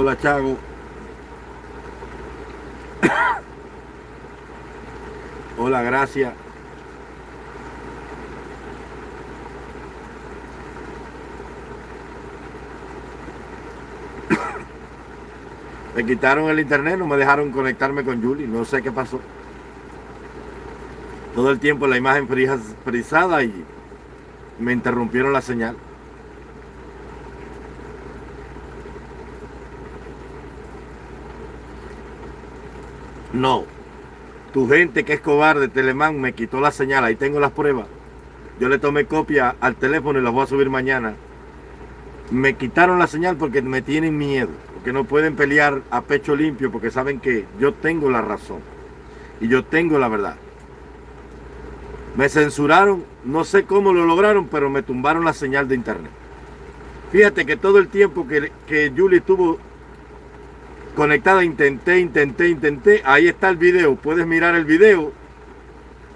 Hola, Chago. Hola, gracias. Me quitaron el internet, no me dejaron conectarme con Julie, no sé qué pasó. Todo el tiempo la imagen frisada y me interrumpieron la señal. No. Tu gente que es cobarde, Telemán, me quitó la señal. Ahí tengo las pruebas. Yo le tomé copia al teléfono y las voy a subir mañana. Me quitaron la señal porque me tienen miedo que no pueden pelear a pecho limpio porque saben que yo tengo la razón y yo tengo la verdad. Me censuraron, no sé cómo lo lograron, pero me tumbaron la señal de internet. Fíjate que todo el tiempo que, que Julie estuvo conectada, intenté, intenté, intenté. Ahí está el video, puedes mirar el video.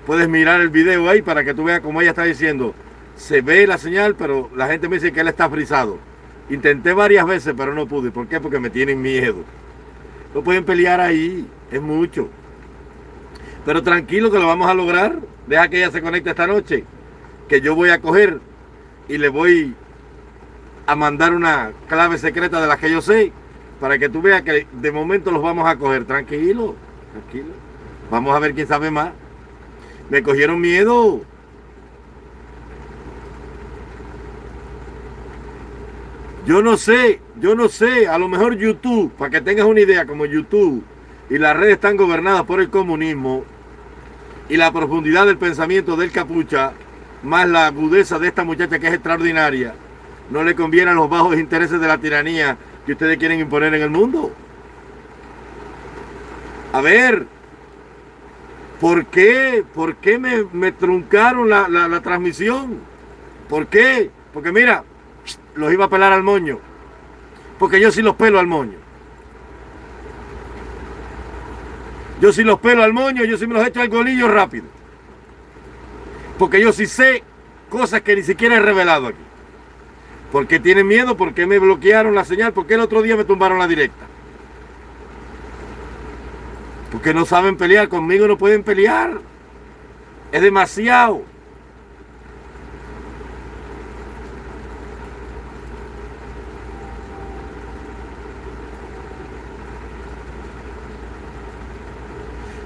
Puedes mirar el video ahí para que tú veas como ella está diciendo. Se ve la señal, pero la gente me dice que él está frisado. Intenté varias veces, pero no pude. ¿Por qué? Porque me tienen miedo. No pueden pelear ahí, es mucho. Pero tranquilo que lo vamos a lograr. Deja que ella se conecte esta noche. Que yo voy a coger y le voy a mandar una clave secreta de las que yo sé. Para que tú veas que de momento los vamos a coger. Tranquilo, tranquilo. Vamos a ver quién sabe más. Me cogieron miedo. Yo no sé, yo no sé, a lo mejor YouTube, para que tengas una idea, como YouTube y las redes están gobernadas por el comunismo y la profundidad del pensamiento del capucha, más la agudeza de esta muchacha que es extraordinaria, no le conviene a los bajos intereses de la tiranía que ustedes quieren imponer en el mundo. A ver, ¿por qué? ¿Por qué me, truncaron la, la transmisión? ¿Por qué? Porque mira, los iba a pelar al moño. Porque yo sí los pelo al moño. Yo sí los pelo al moño, yo sí me los echo al golillo rápido. Porque yo sí sé cosas que ni siquiera he revelado aquí. Porque tienen miedo? porque me bloquearon la señal? porque el otro día me tumbaron la directa? Porque no saben pelear, conmigo no pueden pelear. Es demasiado.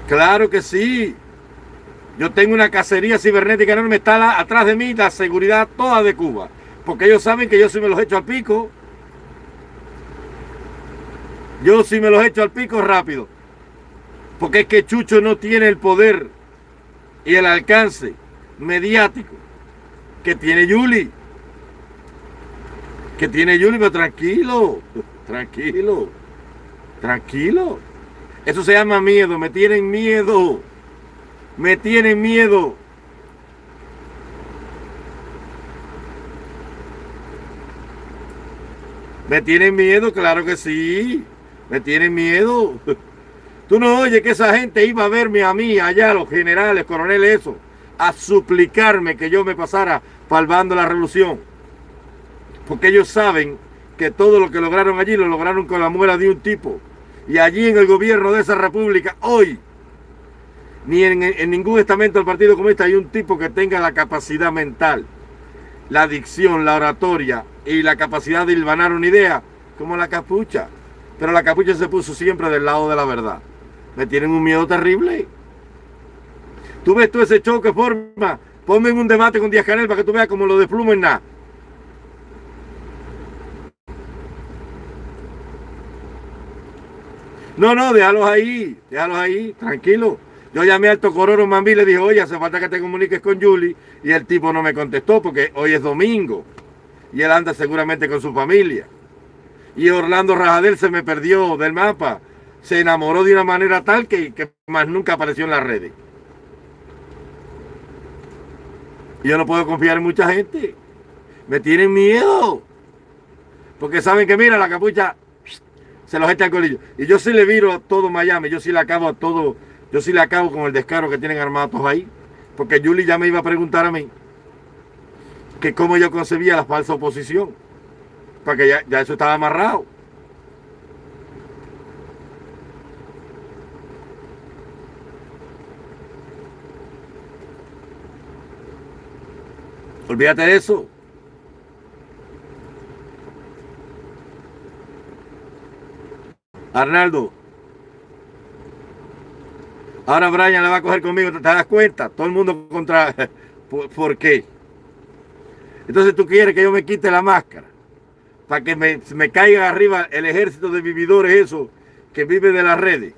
Claro que sí. Yo tengo una cacería cibernética enorme, está atrás de mí la seguridad toda de Cuba. Porque ellos saben que yo sí me los echo al pico. Yo sí me los echo al pico rápido. Porque es que Chucho no tiene el poder y el alcance mediático que tiene Yuli. Que tiene Yuli, pero tranquilo, tranquilo, tranquilo. Eso se llama miedo, me tienen miedo. Me tienen miedo. ¿Me tienen miedo? Claro que sí. Me tienen miedo. Tú no oyes que esa gente iba a verme a mí, allá, los generales, coroneles, eso, a suplicarme que yo me pasara palvando la revolución. Porque ellos saben que todo lo que lograron allí lo lograron con la muela de un tipo. Y allí en el gobierno de esa república, hoy, ni en, ningún estamento del Partido Comunista hay un tipo que tenga la capacidad mental, la dicción, la oratoria y la capacidad de hilvanar una idea como la capucha. Pero la capucha se puso siempre del lado de la verdad. Me tienen un miedo terrible. Tú ves todo ese choque forma. Ponme en un debate con Díaz Canel para que tú veas cómo lo desplumo en nada. No, no, déjalos ahí, déjalos ahí, tranquilo. Yo llamé al Tocororo Mambí y le dije, oye, hace falta que te comuniques con Julie. Y el tipo no me contestó porque hoy es domingo. Y él anda seguramente con su familia. Y Orlando Rajadel se me perdió del mapa. Se enamoró de una manera tal que, más nunca apareció en las redes. Yo no puedo confiar en mucha gente. Me tienen miedo. Porque saben que, mira, la capucha se los echa al colillo. Y yo sí le viro a todo Miami, yo sí le acabo a todo, yo sí le acabo con el descaro que tienen armados ahí. Porque Julie ya me iba a preguntar a mí que cómo yo concebía la falsa oposición, porque ya, ya eso estaba amarrado. Olvídate de eso. Arnaldo. Ahora Brian la va a coger conmigo, ¿te das cuenta? Todo el mundo contra... ¿por qué? Entonces tú quieres que yo me quite la máscara para que me, caiga arriba el ejército de vividores eso que vive de las redes.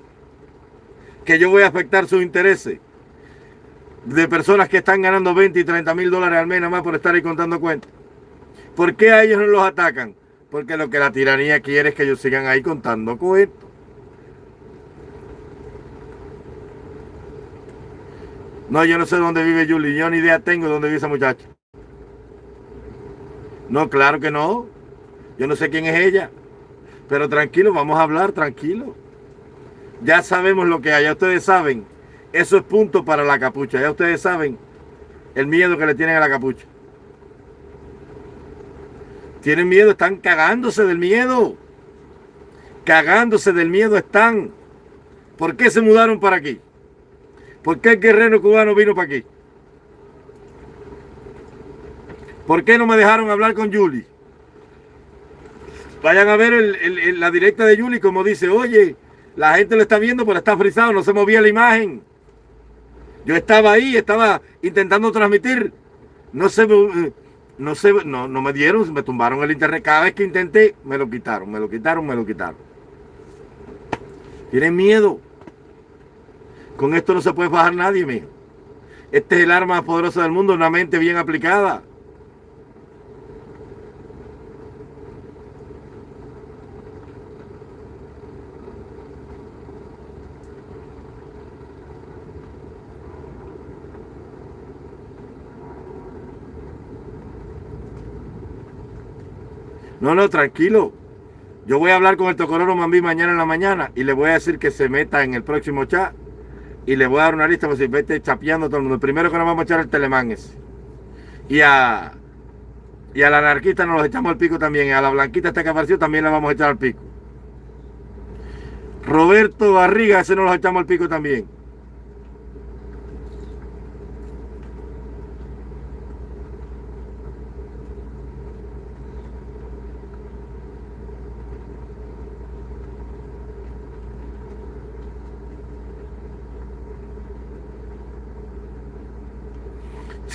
Que yo voy a afectar sus intereses de personas que están ganando 20 y 30 mil dólares al mes nada más por estar ahí contando cuentas. ¿Por qué a ellos no los atacan? Porque lo que la tiranía quiere es que ellos sigan ahí contando cuentos. No, yo no sé dónde vive Julie. Yo ni idea tengo de dónde vive esa muchacha. No, claro que no. Yo no sé quién es ella. Pero tranquilo, vamos a hablar, tranquilo. Ya sabemos lo que hay. Ya ustedes saben. Eso es punto para la capucha. Ya ustedes saben el miedo que le tienen a la capucha. Tienen miedo, están cagándose del miedo. Cagándose del miedo están. ¿Por qué se mudaron para aquí? ¿Por qué el guerrero cubano vino para aquí? ¿Por qué no me dejaron hablar con Julie? Vayan a ver la directa de Julie como dice, oye, la gente lo está viendo, pero está frisado, no se movía la imagen. Yo estaba ahí, estaba intentando transmitir. No se, no, se, no, no me dieron, me tumbaron el internet. Cada vez que intenté, me lo quitaron, me lo quitaron, me lo quitaron. Tienen miedo. Con esto no se puede bajar nadie, mijo. Este es el arma más poderosa del mundo, una mente bien aplicada. No, no, tranquilo. Yo voy a hablar con el Tocororo Mambí mañana en la mañana y le voy a decir que se meta en el próximo chat y le voy a dar una lista, pues si vete chapeando todo el mundo. Primero que nos vamos a echar el telemán es. Y a, y a la anarquista nos los echamos al pico también. Y a la blanquita esta que apareció también la vamos a echar al pico. Roberto Barriga, ese nos los echamos al pico también.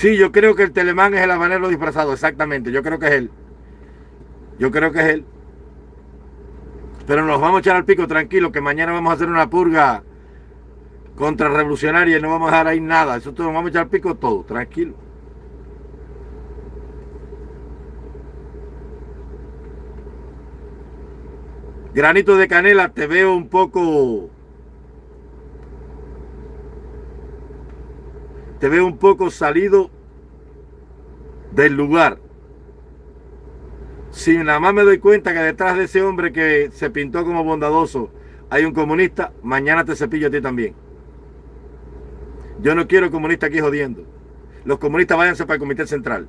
Sí, yo creo que el Telemán es el habanero disfrazado, exactamente. Yo creo que es él. Yo creo que es él. Pero nos vamos a echar al pico tranquilo, que mañana vamos a hacer una purga contrarrevolucionaria y no vamos a dejar ahí nada. Eso todo, nos vamos a echar al pico todo, tranquilo. Granito de canela, te veo un poco te veo un poco salido del lugar. Si nada más me doy cuenta que detrás de ese hombre que se pintó como bondadoso hay un comunista, mañana te cepillo a ti también. Yo no quiero comunistas aquí jodiendo. Los comunistas váyanse para el comité central.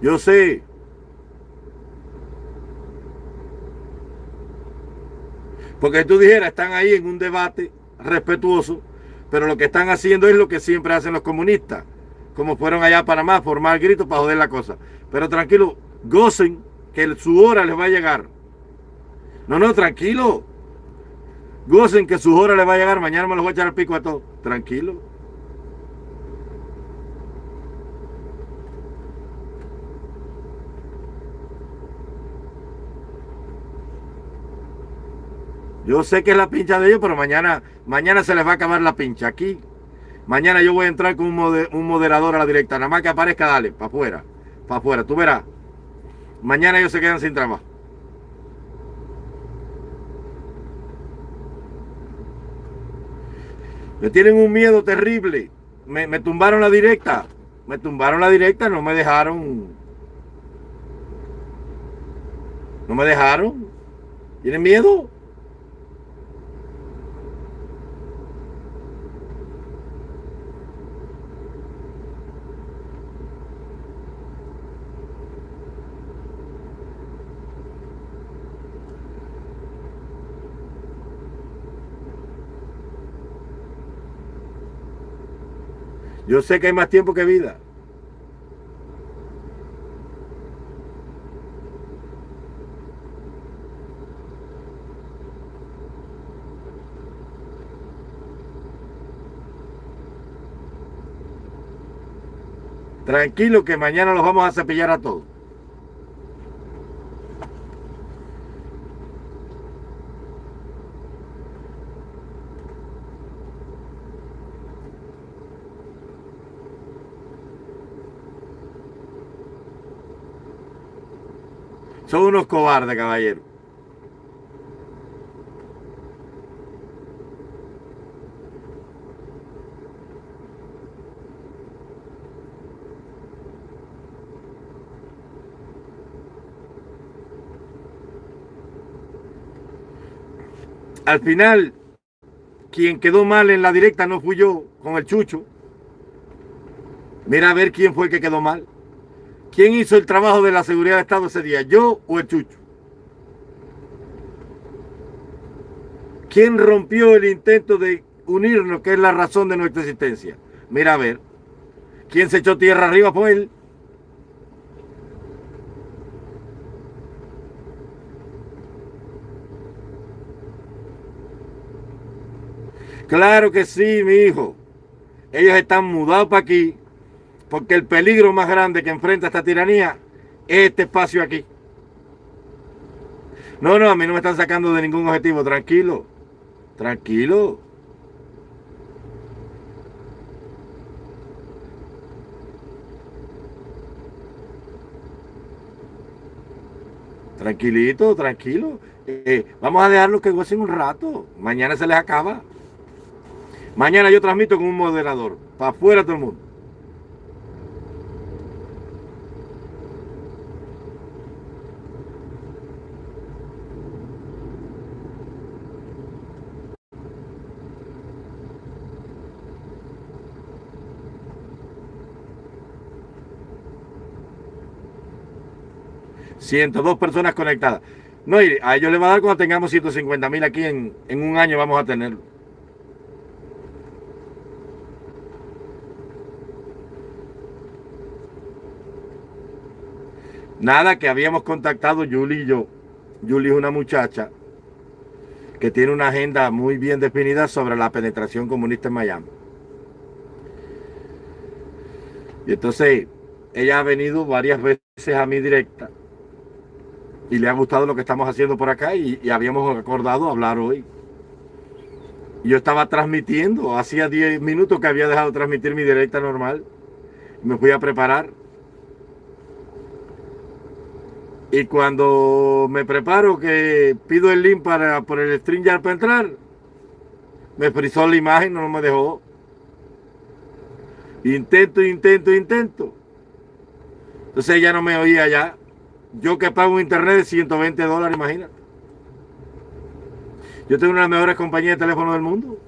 Yo sé Porque tú dijeras, están ahí en un debate respetuoso, pero lo que están haciendo es lo que siempre hacen los comunistas, como fueron allá a Panamá, formar gritos para joder la cosa. Pero tranquilo, gocen que su hora les va a llegar. No, no, tranquilo. Gocen que su hora les va a llegar. Mañana me los voy a echar al pico a todos. Tranquilo. Yo sé que es la pincha de ellos, pero mañana, mañana se les va a acabar la pincha. Aquí, mañana yo voy a entrar con un, moderador a la directa. Nada más que aparezca, dale, para afuera. Para afuera, tú verás. Mañana ellos se quedan sin trabajo. Me tienen un miedo terrible. Me, me tumbaron la directa. Me tumbaron la directa, no me dejaron. No me dejaron. ¿Tienen miedo? Yo sé que hay más tiempo que vida. Tranquilo que mañana los vamos a cepillar a todos. Son unos cobardes, caballero. Al final, quien quedó mal en la directa no fui yo con el chucho. Mira a ver quién fue el que quedó mal. ¿Quién hizo el trabajo de la seguridad de Estado ese día? ¿Yo o el chucho? ¿Quién rompió el intento de unirnos, que es la razón de nuestra existencia? Mira a ver. ¿Quién se echó tierra arriba fue él? Claro que sí, mi hijo. Ellos están mudados para aquí porque el peligro más grande que enfrenta esta tiranía es este espacio aquí. No, no, a mí no me están sacando de ningún objetivo. Tranquilo. Tranquilo. Tranquilito, tranquilo. Eh, vamos a dejarlos que gocen un rato. Mañana se les acaba. Mañana yo transmito con un moderador. Para afuera todo el mundo. Dos personas conectadas. No, y a ellos les va a dar cuando tengamos 150 mil aquí en, en un año vamos a tenerlo. Nada, que habíamos contactado Julie y yo. Julie es una muchacha que tiene una agenda muy bien definida sobre la penetración comunista en Miami. Y entonces ella ha venido varias veces a mi directa y le ha gustado lo que estamos haciendo por acá y, habíamos acordado hablar hoy. Yo estaba transmitiendo, hacía 10 minutos que había dejado de transmitir mi directa normal. Me fui a preparar. Y cuando me preparo que pido el link para por el StreamYard para entrar, me frizó la imagen, no me dejó. Intento, intento, intento. Entonces ella no me oía ya. Yo que pago internet de 120 dólares, imagínate. Yo tengo una de las mejores compañías de teléfono del mundo.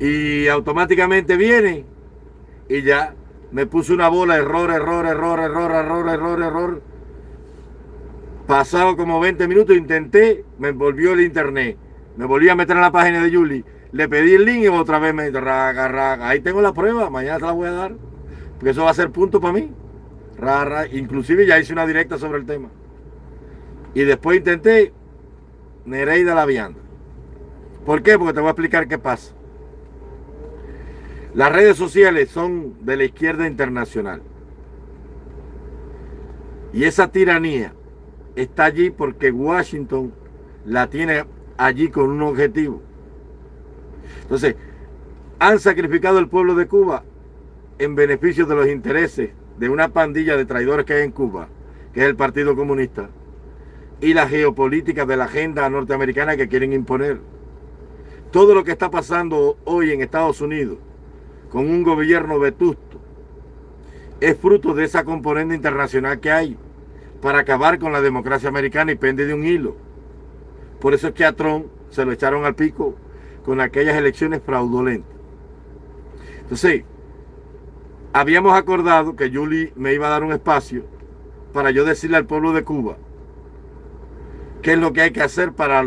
Y automáticamente viene y ya me puso una bola, error, error, error, error, error, error, error. Pasado como 20 minutos, intenté, me volvió el internet. Me volví a meter en la página de Julie. Le pedí el link y otra vez me raga, raga. Ahí tengo la prueba, mañana te la voy a dar eso va a ser punto para mí. Rara, inclusive ya hice una directa sobre el tema. Y después intenté Nereida la vianda. ¿Por qué? Porque te voy a explicar qué pasa. Las redes sociales son de la izquierda internacional. Y esa tiranía está allí porque Washington la tiene allí con un objetivo. Entonces, han sacrificado el pueblo de Cuba en beneficio de los intereses de una pandilla de traidores que hay en Cuba, que es el Partido Comunista, y la geopolítica de la agenda norteamericana que quieren imponer. Todo lo que está pasando hoy en Estados Unidos con un gobierno vetusto es fruto de esa componente internacional que hay para acabar con la democracia americana y pende de un hilo. Por eso es que a Trump se lo echaron al pico con aquellas elecciones fraudulentas. Entonces, habíamos acordado que Julie me iba a dar un espacio para yo decirle al pueblo de Cuba qué es lo que hay que hacer para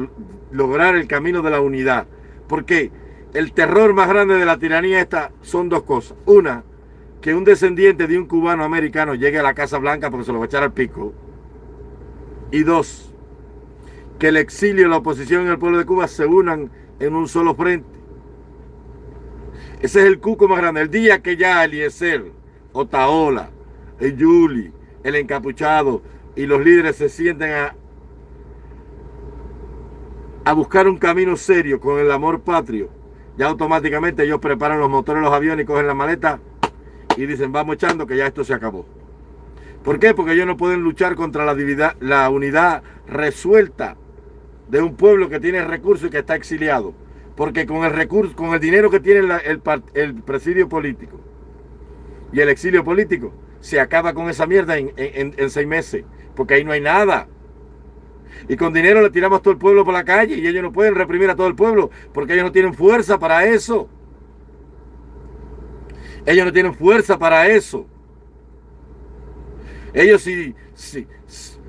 lograr el camino de la unidad. Porque el terror más grande de la tiranía esta son dos cosas. Una, que un descendiente de un cubano americano llegue a la Casa Blanca porque se lo va a echar al pico. Y dos, que el exilio, la oposición y el pueblo de Cuba se unan en un solo frente. Ese es el cuco más grande. El día que ya Eliezer, Otaola, el Yuli, el encapuchado y los líderes se sienten a, a buscar un camino serio con el amor patrio, ya automáticamente ellos preparan los motores los aviones y cogen la maleta y dicen vamos echando que ya esto se acabó. ¿Por qué? Porque ellos no pueden luchar contra la, la unidad resuelta de un pueblo que tiene recursos y que está exiliado. Porque con el recurso, con el dinero que tiene el, presidio político y el exilio político, se acaba con esa mierda en, seis meses. Porque ahí no hay nada. Y con dinero le tiramos todo el pueblo por la calle y ellos no pueden reprimir a todo el pueblo porque ellos no tienen fuerza para eso. Ellos no tienen fuerza para eso. Ellos sí, sí,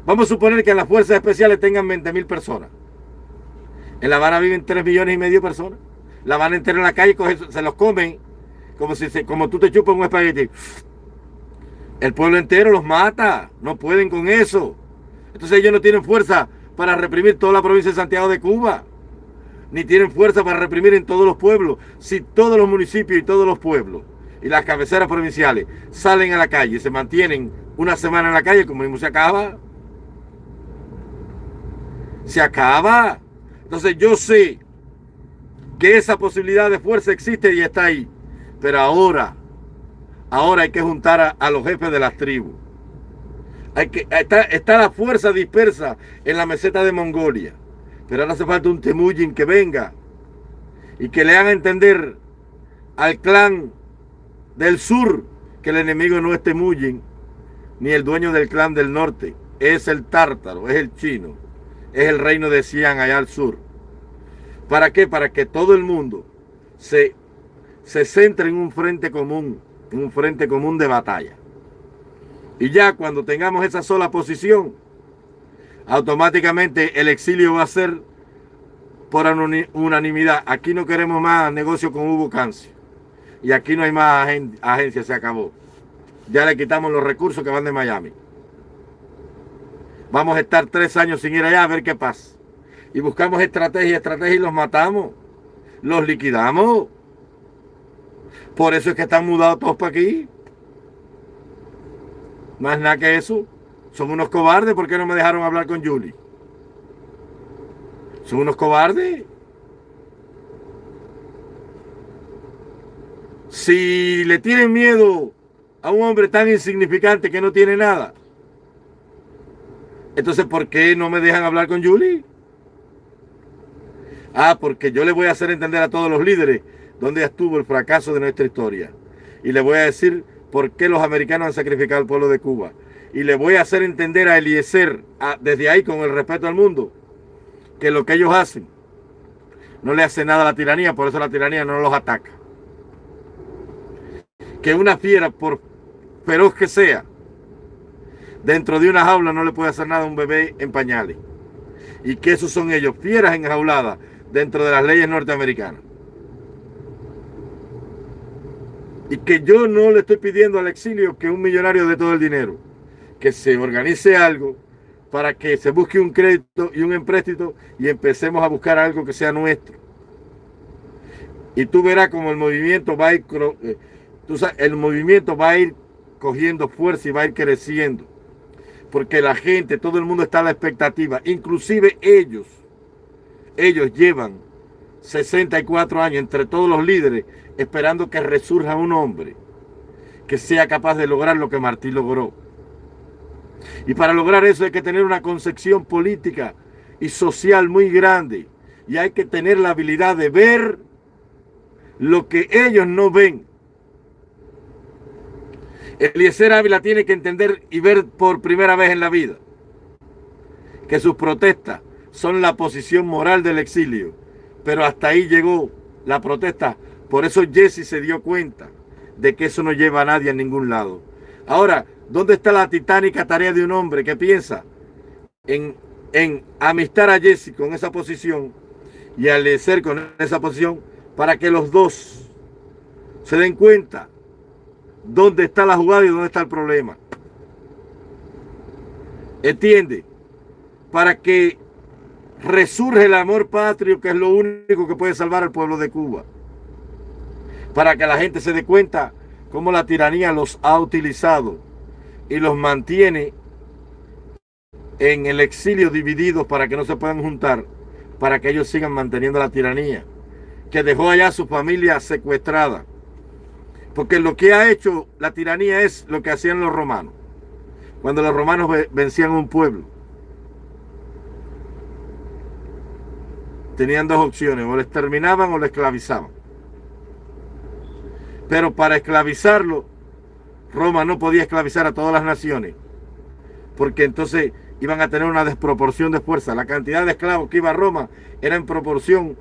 vamos a suponer que en las fuerzas especiales tengan 20 mil personas. En La Habana viven 3 millones y medio de personas. La van a entrar en la calle, se los comen como si como tú te chupas un espagueti. El pueblo entero los mata. No pueden con eso. Entonces ellos no tienen fuerza para reprimir toda la provincia de Santiago de Cuba. Ni tienen fuerza para reprimir en todos los pueblos. Si todos los municipios y todos los pueblos y las cabeceras provinciales salen a la calle y se mantienen una semana en la calle, como mismo se acaba. Se acaba. Entonces yo sé que esa posibilidad de fuerza existe y está ahí. Pero ahora, ahora hay que juntar a, los jefes de las tribus. Hay que, está, está, la fuerza dispersa en la meseta de Mongolia. Pero ahora hace falta un Temujin que venga y que le haga entender al clan del sur que el enemigo no es Temujin ni el dueño del clan del norte. Es el tártaro, es el chino es el reino de Xi'an allá al sur. ¿Para qué? Para que todo el mundo se, se centre en un frente común, en un frente común de batalla. Y ya cuando tengamos esa sola posición, automáticamente el exilio va a ser por unanimidad. Aquí no queremos más negocio con Hugo Cancio. Y aquí no hay más agencia, se acabó. Ya le quitamos los recursos que van de Miami. Vamos a estar tres años sin ir allá a ver qué pasa. Y buscamos estrategia, estrategia y los matamos. Los liquidamos. Por eso es que están mudados todos para aquí. Más nada que eso. Son unos cobardes. ¿Por qué no me dejaron hablar con Julie? Son unos cobardes. Si le tienen miedo a un hombre tan insignificante que no tiene nada, entonces, ¿por qué no me dejan hablar con Julie? Ah, porque yo le voy a hacer entender a todos los líderes dónde estuvo el fracaso de nuestra historia. Y le voy a decir por qué los americanos han sacrificado al pueblo de Cuba. Y le voy a hacer entender a Eliezer, desde ahí con el respeto al mundo, que lo que ellos hacen no le hace nada a la tiranía, por eso la tiranía no los ataca. Que una fiera, por feroz que sea, Dentro de una jaula no le puede hacer nada a un bebé en pañales. Y que esos son ellos, fieras enjauladas dentro de las leyes norteamericanas. Y que yo no le estoy pidiendo al exilio que un millonario de todo el dinero. Que se organice algo para que se busque un crédito y un empréstito y empecemos a buscar algo que sea nuestro. Y tú verás como el movimiento va a ir, eh, el movimiento va a ir cogiendo fuerza y va a ir creciendo porque la gente, todo el mundo está a la expectativa, inclusive ellos, ellos llevan 64 años entre todos los líderes esperando que resurja un hombre que sea capaz de lograr lo que Martí logró. Y para lograr eso hay que tener una concepción política y social muy grande. Y hay que tener la habilidad de ver lo que ellos no ven. Eliezer Ávila tiene que entender y ver por primera vez en la vida que sus protestas son la posición moral del exilio. Pero hasta ahí llegó la protesta. Por eso Jesse se dio cuenta de que eso no lleva a nadie a ningún lado. Ahora, ¿dónde está la titánica tarea de un hombre que piensa en, en amistar a Jesse con esa posición y a Eliezer con esa posición para que los dos se den cuenta dónde está la jugada y dónde está el problema. ¿Entiende? Para que resurge el amor patrio, que es lo único que puede salvar al pueblo de Cuba. Para que la gente se dé cuenta cómo la tiranía los ha utilizado y los mantiene en el exilio divididos para que no se puedan juntar, para que ellos sigan manteniendo la tiranía, que dejó allá a su familia secuestrada. Porque lo que ha hecho la tiranía es lo que hacían los romanos, cuando los romanos vencían un pueblo. Tenían dos opciones, o lo exterminaban o lo esclavizaban. Pero para esclavizarlo, Roma no podía esclavizar a todas las naciones, porque entonces iban a tener una desproporción de fuerza. La cantidad de esclavos que iba a Roma era en proporción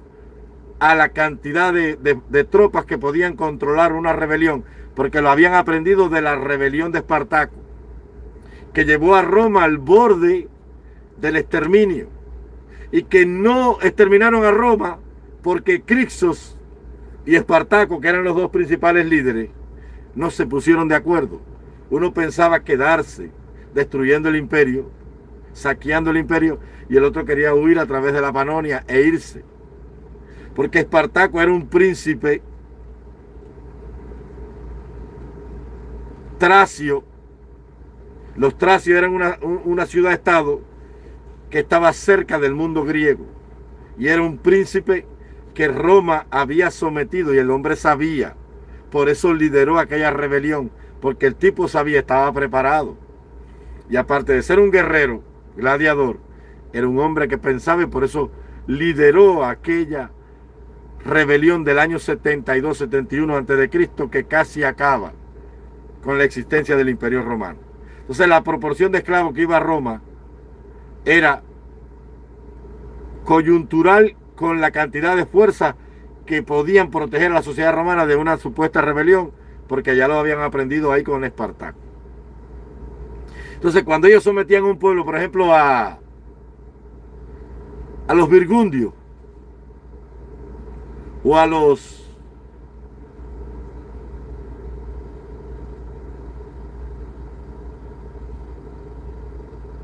a la cantidad de, tropas que podían controlar una rebelión, porque lo habían aprendido de la rebelión de Espartaco, que llevó a Roma al borde del exterminio, y que no exterminaron a Roma porque Crixos y Espartaco, que eran los dos principales líderes, no se pusieron de acuerdo. Uno pensaba quedarse destruyendo el imperio, saqueando el imperio, y el otro quería huir a través de la Panonia e irse. Porque Espartaco era un príncipe tracio. Los tracios eran una, una ciudad-estado que estaba cerca del mundo griego. Y era un príncipe que Roma había sometido y el hombre sabía. Por eso lideró aquella rebelión, porque el tipo sabía, estaba preparado. Y aparte de ser un guerrero, gladiador, era un hombre que pensaba y por eso lideró aquella rebelión del año 72-71 antes de Cristo que casi acaba con la existencia del imperio romano. Entonces la proporción de esclavos que iba a Roma era coyuntural con la cantidad de fuerza que podían proteger a la sociedad romana de una supuesta rebelión, porque ya lo habían aprendido ahí con Espartaco. Entonces, cuando ellos sometían a un pueblo, por ejemplo, a, a los virgundios, o a los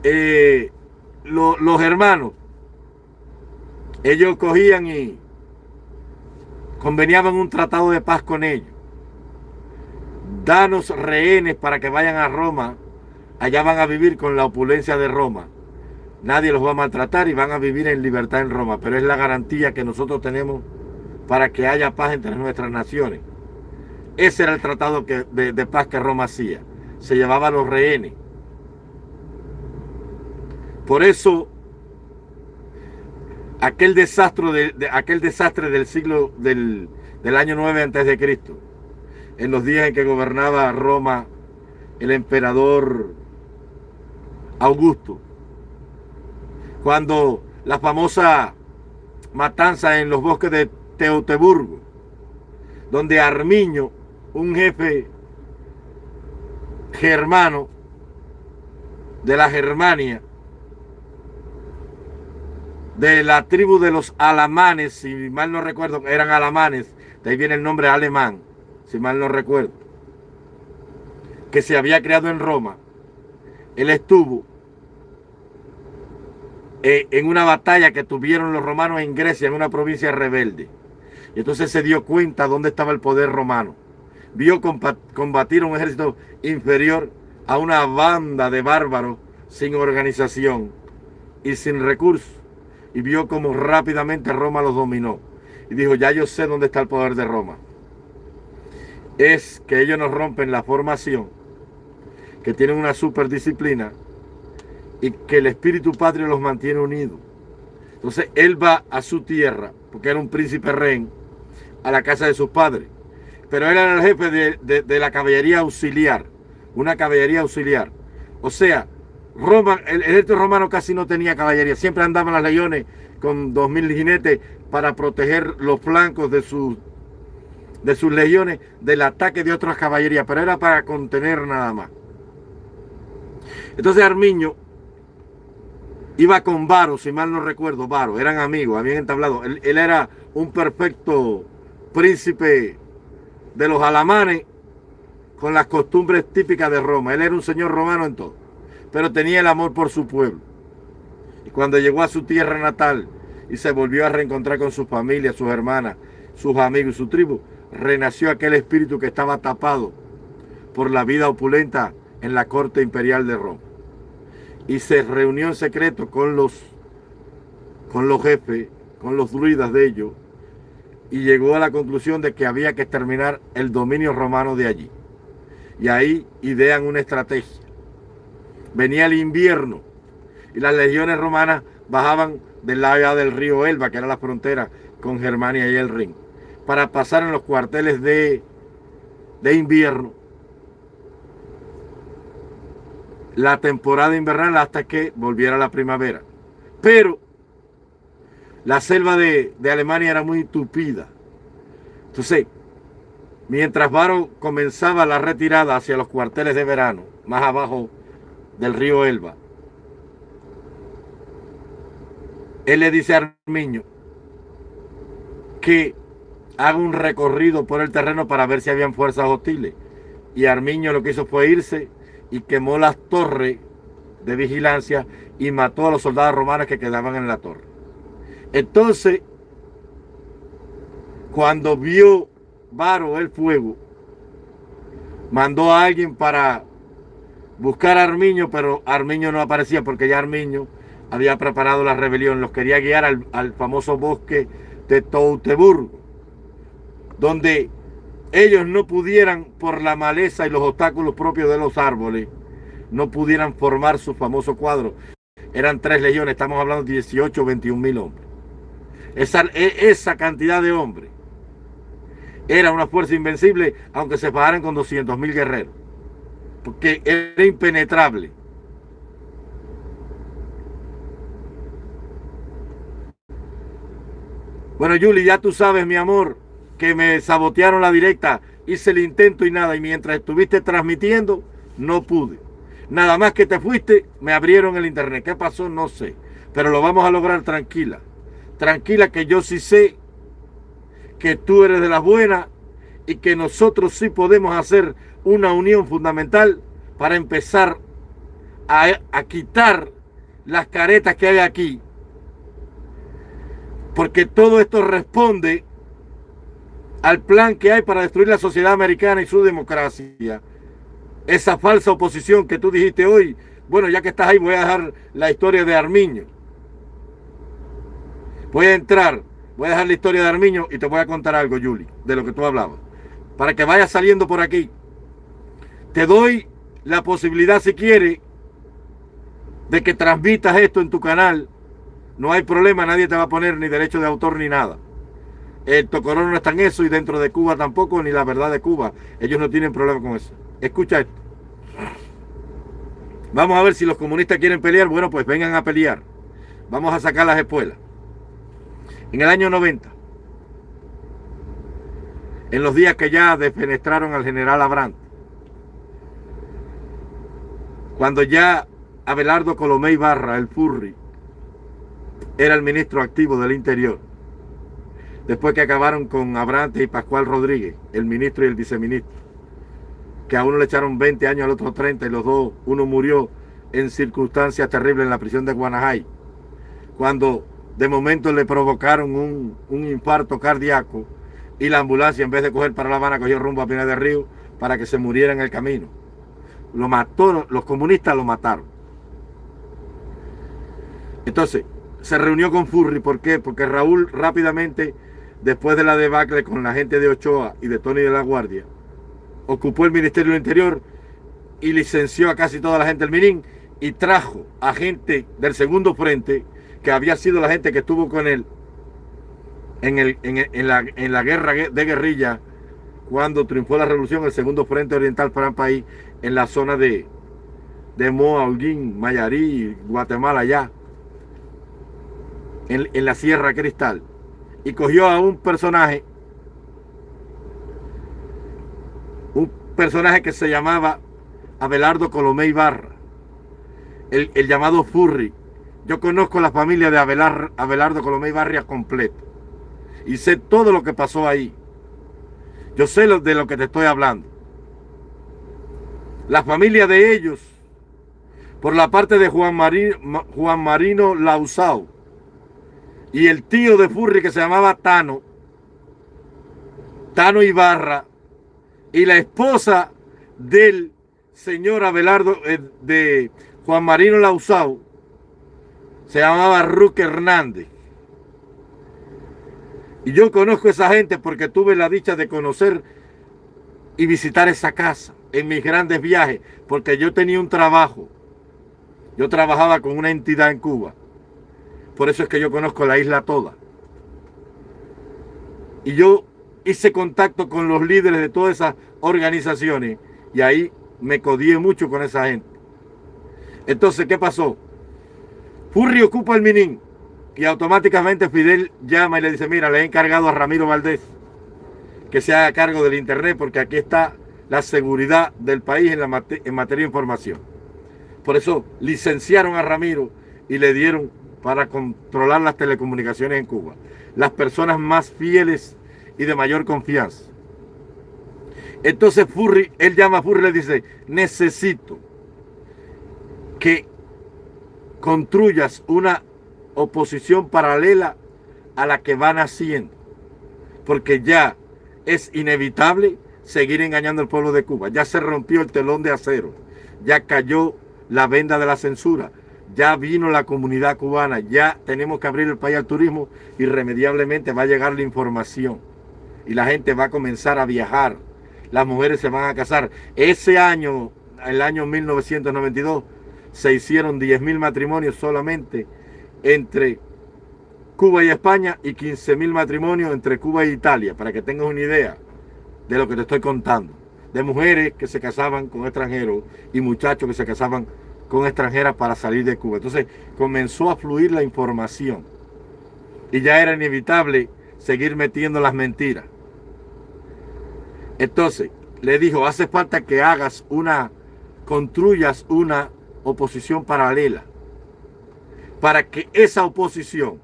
eh, los hermanos, ellos cogían y conveniaban un tratado de paz con ellos. Danos rehenes para que vayan a Roma. Allá van a vivir con la opulencia de Roma. Nadie los va a maltratar y van a vivir en libertad en Roma. Pero es la garantía que nosotros tenemos para que haya paz entre nuestras naciones. Ese era el tratado de, de paz que Roma hacía. Se llevaba a los rehenes. Por eso aquel desastre, del siglo del, del año 9 antes de Cristo, en los días en que gobernaba Roma el emperador Augusto, cuando la famosa matanza en los bosques de Teutoburgo, donde Armiño, un jefe germano de la Germania, de la tribu de los alamanes, si mal no recuerdo, eran alamanes, de ahí viene el nombre alemán, si mal no recuerdo, que se había creado en Roma. Él estuvo eh, en una batalla que tuvieron los romanos en Grecia, en una provincia rebelde. Y entonces se dio cuenta dónde estaba el poder romano. Vio combatir un ejército inferior a una banda de bárbaros sin organización y sin recursos y vio cómo rápidamente Roma los dominó. Y dijo, ya yo sé dónde está el poder de Roma. Es que ellos nos rompen la formación, que tienen una superdisciplina y que el espíritu patrio los mantiene unidos. Entonces él va a su tierra, porque era un príncipe rey, a la casa de sus padres. Pero él era el jefe de, de la caballería auxiliar, una caballería auxiliar. O sea, Roma, el ejército romano casi no tenía caballería, siempre andaban las leones con dos mil jinetes para proteger los flancos de sus, de sus legiones del ataque de otras caballerías, pero era para contener nada más. Entonces Armiño iba con Varo, si mal no recuerdo, Varo, eran amigos, habían entablado. Él era un perfecto príncipe de los alamanes con las costumbres típicas de Roma. Él era un señor romano en todo, pero tenía el amor por su pueblo. Y cuando llegó a su tierra natal y se volvió a reencontrar con su familia, sus hermanas, sus amigos y su tribu, renació aquel espíritu que estaba tapado por la vida opulenta en la corte imperial de Roma. Y se reunió en secreto con los, con los jefes, con los druidas de ellos, y llegó a la conclusión de que había que exterminar el dominio romano de allí. Y ahí idean una estrategia. Venía el invierno y las legiones romanas bajaban del lado del río Elba, que era la frontera con Germania y el Rin, para pasar en los cuarteles de, de invierno la temporada invernal hasta que volviera la primavera. Pero la selva de, Alemania era muy tupida. Entonces, mientras Varo comenzaba la retirada hacia los cuarteles de verano, más abajo del río Elba, él le dice a Armiño que haga un recorrido por el terreno para ver si habían fuerzas hostiles. Y Armiño lo que hizo fue irse y quemó las torres de vigilancia y mató a los soldados romanos que quedaban en la torre. Entonces, cuando vio Varo el fuego, mandó a alguien para buscar a Armiño, pero Armiño no aparecía porque ya Armiño había preparado la rebelión, los quería guiar al, famoso bosque de Touteburgo, donde ellos no pudieran, por la maleza y los obstáculos propios de los árboles, no pudieran formar su famoso cuadro. Eran tres legiones, estamos hablando de 18 o 21 mil hombres. Esa, e, esa cantidad de hombres era una fuerza invencible, aunque se pagaran con 200 mil guerreros, porque era impenetrable. Bueno, Julie, ya tú sabes, mi amor, que me sabotearon la directa, hice el intento y nada, y mientras estuviste transmitiendo, no pude. Nada más que te fuiste, me abrieron el internet. ¿Qué pasó? No sé. Pero lo vamos a lograr tranquila. Tranquila que yo sí sé que tú eres de las buenas y que nosotros sí podemos hacer una unión fundamental para empezar a, a quitar las caretas que hay aquí. Porque todo esto responde al plan que hay para destruir la sociedad americana y su democracia. Esa falsa oposición que tú dijiste hoy, bueno, ya que estás ahí voy a dejar la historia de Armiño. Voy a entrar, voy a dejar la historia de Armiño y te voy a contar algo, Yuli, de lo que tú hablabas. Para que vayas saliendo por aquí. Te doy la posibilidad, si quieres, de que transmitas esto en tu canal. No hay problema, nadie te va a poner ni derecho de autor ni nada. El Tocorón no está en eso y dentro de Cuba tampoco, ni la verdad de Cuba. Ellos no tienen problema con eso. Escucha esto. Vamos a ver si los comunistas quieren pelear. Bueno, pues vengan a pelear. Vamos a sacar las espuelas. En el año 90, en los días que ya defenestraron al general Abrant, cuando ya Abelardo Colomé Barra, el Furri, era el ministro activo del Interior, después que acabaron con Abrante y Pascual Rodríguez, el ministro y el viceministro, que a uno le echaron 20 años, al otro 30 y los dos, uno murió en circunstancias terribles en la prisión de Guanajay, cuando de momento le provocaron un, infarto cardíaco y la ambulancia en vez de coger para La Habana cogió rumbo a Pina de Río para que se muriera en el camino. Lo mató, los comunistas lo mataron. Entonces, se reunió con Furri, ¿por qué? Porque Raúl rápidamente después de la debacle con la gente de Ochoa y de Tony de la Guardia, ocupó el Ministerio del Interior y licenció a casi toda la gente del Minín y trajo a gente del segundo frente, que había sido la gente que estuvo con él en, el, en, la, en la guerra de guerrilla cuando triunfó la revolución, el segundo frente oriental para el país, en la zona de, de Moa, Mayarí, Guatemala, allá, en, en la Sierra Cristal. Y cogió a un personaje, un personaje que se llamaba Abelardo Colomé Ibarra, el, el llamado Furry, Yo conozco la familia de Abelardo Colomé Barrias completo. Y sé todo lo que pasó ahí. Yo sé de lo que te estoy hablando. La familia de ellos, por la parte de Juan, Juan Marino Lausao, y el tío de Furri que se llamaba Tano, Tano Ibarra, y la esposa del señor Abelardo, eh, de Juan Marino Lausao, se llamaba Ruque Hernández. Y yo conozco a esa gente porque tuve la dicha de conocer y visitar esa casa en mis grandes viajes, porque yo tenía un trabajo. Yo trabajaba con una entidad en Cuba. Por eso es que yo conozco la isla toda. Y yo hice contacto con los líderes de todas esas organizaciones y ahí me codié mucho con esa gente. Entonces, ¿qué pasó? Furri ocupa el Minin y automáticamente Fidel llama y le dice, mira, le he encargado a Ramiro Valdés que se haga cargo del Internet porque aquí está la seguridad del país en, en materia de información. Por eso licenciaron a Ramiro y le dieron para controlar las telecomunicaciones en Cuba. Las personas más fieles y de mayor confianza. Entonces Furry, él llama a Furry y le dice, necesito que construyas una oposición paralela a la que van haciendo. Porque ya es inevitable seguir engañando al pueblo de Cuba. Ya se rompió el telón de acero. Ya cayó la venda de la censura. Ya vino la comunidad cubana. Ya tenemos que abrir el país al turismo. Irremediablemente va a llegar la información y la gente va a comenzar a viajar. Las mujeres se van a casar. Ese año, el año 1992, se hicieron 10 mil matrimonios solamente entre Cuba y España y 15 mil matrimonios entre Cuba e Italia, para que tengas una idea de lo que te estoy contando. De mujeres que se casaban con extranjeros y muchachos que se casaban con extranjeras para salir de Cuba. Entonces comenzó a fluir la información y ya era inevitable seguir metiendo las mentiras. Entonces, le dijo, hace falta que hagas una, construyas una oposición paralela para que esa oposición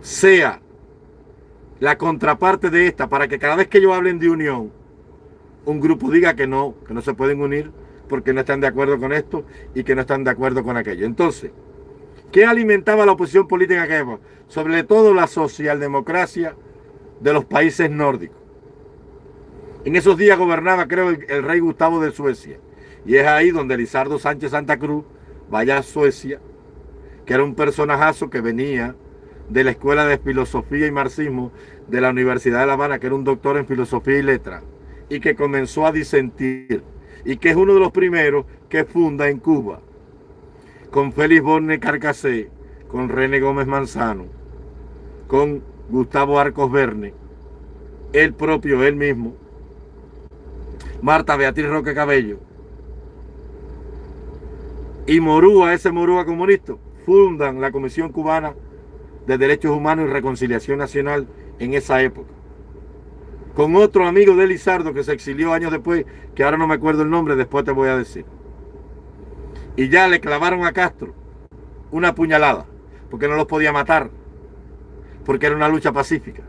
sea la contraparte de esta, para que cada vez que ellos hablen de unión, un grupo diga que no, que no se pueden unir porque no están de acuerdo con esto y que no están de acuerdo con aquello. Entonces, ¿qué alimentaba la oposición política que Sobre todo la socialdemocracia de los países nórdicos. En esos días gobernaba, creo, el, rey Gustavo de Suecia. Y es ahí donde Lizardo Sánchez Santa Cruz vaya a Suecia, que era un personajazo que venía de la Escuela de Filosofía y Marxismo de la Universidad de La Habana, que era un doctor en Filosofía y Letra, y que comenzó a disentir, y que es uno de los primeros que funda en Cuba, con Félix Borne Carcasé, con René Gómez Manzano, con Gustavo Arcos Verne, él propio, él mismo, Marta Beatriz Roque Cabello y Morúa, ese Morúa comunista, fundan la Comisión Cubana de Derechos Humanos y Reconciliación Nacional en esa época. Con otro amigo de Lizardo que se exilió años después, que ahora no me acuerdo el nombre, después te voy a decir. Y ya le clavaron a Castro una puñalada, porque no los podía matar, porque era una lucha pacífica.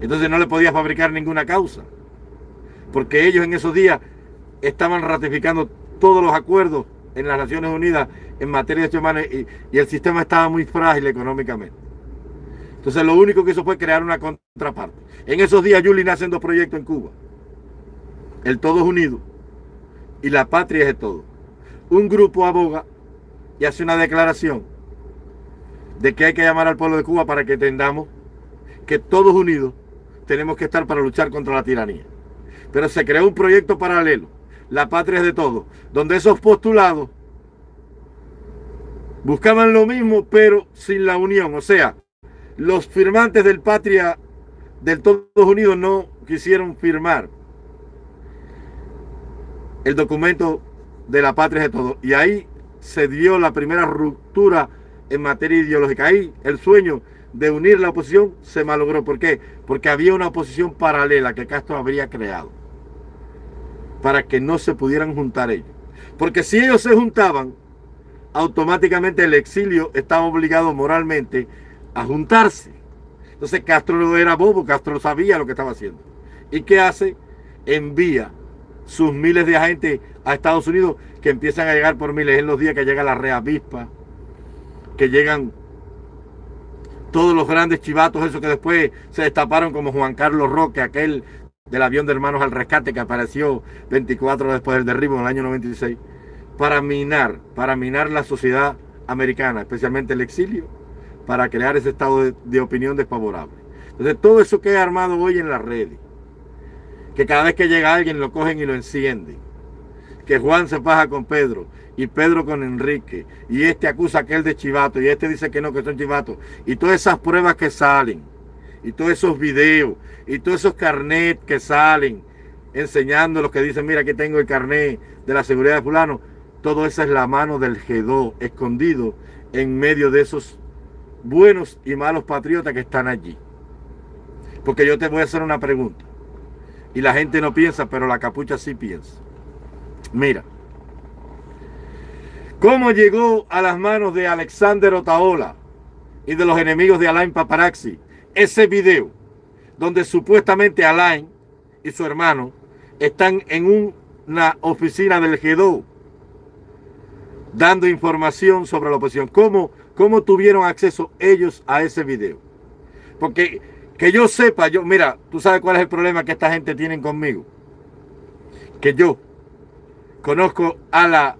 Entonces no le podía fabricar ninguna causa porque ellos en esos días estaban ratificando todos los acuerdos en las Naciones Unidas en materia de derechos humanos y, el sistema estaba muy frágil económicamente. Entonces lo único que hizo fue crear una contraparte. En esos días Yuli nace dos proyectos en Cuba. El Todos Unidos y la Patria es de todo. Un grupo aboga y hace una declaración de que hay que llamar al pueblo de Cuba para que entendamos que todos unidos tenemos que estar para luchar contra la tiranía. Pero se creó un proyecto paralelo, La Patria es de Todos, donde esos postulados buscaban lo mismo, pero sin la unión. O sea, los firmantes del Patria del Todos Unidos no quisieron firmar el documento de la patria de todos. Y ahí se dio la primera ruptura en materia ideológica. Ahí el sueño de unir la oposición se malogró. ¿Por qué? Porque había una oposición paralela que Castro habría creado para que no se pudieran juntar ellos. Porque si ellos se juntaban, automáticamente el exilio estaba obligado moralmente a juntarse. Entonces Castro no era bobo, Castro sabía lo que estaba haciendo. ¿Y qué hace? Envía sus miles de agentes a Estados Unidos que empiezan a llegar por miles en los días que llega la reavispa, que llegan todos los grandes chivatos, esos que después se destaparon como Juan Carlos Roque, aquel del avión de Hermanos al Rescate que apareció 24 después del derribo en el año 96, para minar, para minar la sociedad americana, especialmente el exilio, para crear ese estado de, opinión desfavorable. Entonces todo eso que he armado hoy en las redes, que cada vez que llega alguien lo cogen y lo encienden, que Juan se paja con Pedro y Pedro con Enrique, y este acusa a aquel de chivato, y este dice que no, que son chivatos, y todas esas pruebas que salen, y todos esos videos, y todos esos carnets que salen, enseñando los que dicen, mira, aquí tengo el carnet de la seguridad de fulano, todo eso es la mano del G2 escondido en medio de esos buenos y malos patriotas que están allí. Porque yo te voy a hacer una pregunta. Y la gente no piensa, pero la capucha sí piensa. Mira. ¿Cómo llegó a las manos de Alexander Otaola y de los enemigos de Alain Paparazzi ese video donde supuestamente Alain y su hermano están en una oficina del G2 dando información sobre la oposición? ¿Cómo, ¿Cómo tuvieron acceso ellos a ese video? Porque que yo sepa, yo, mira, tú sabes cuál es el problema que esta gente tiene conmigo. Que yo conozco a la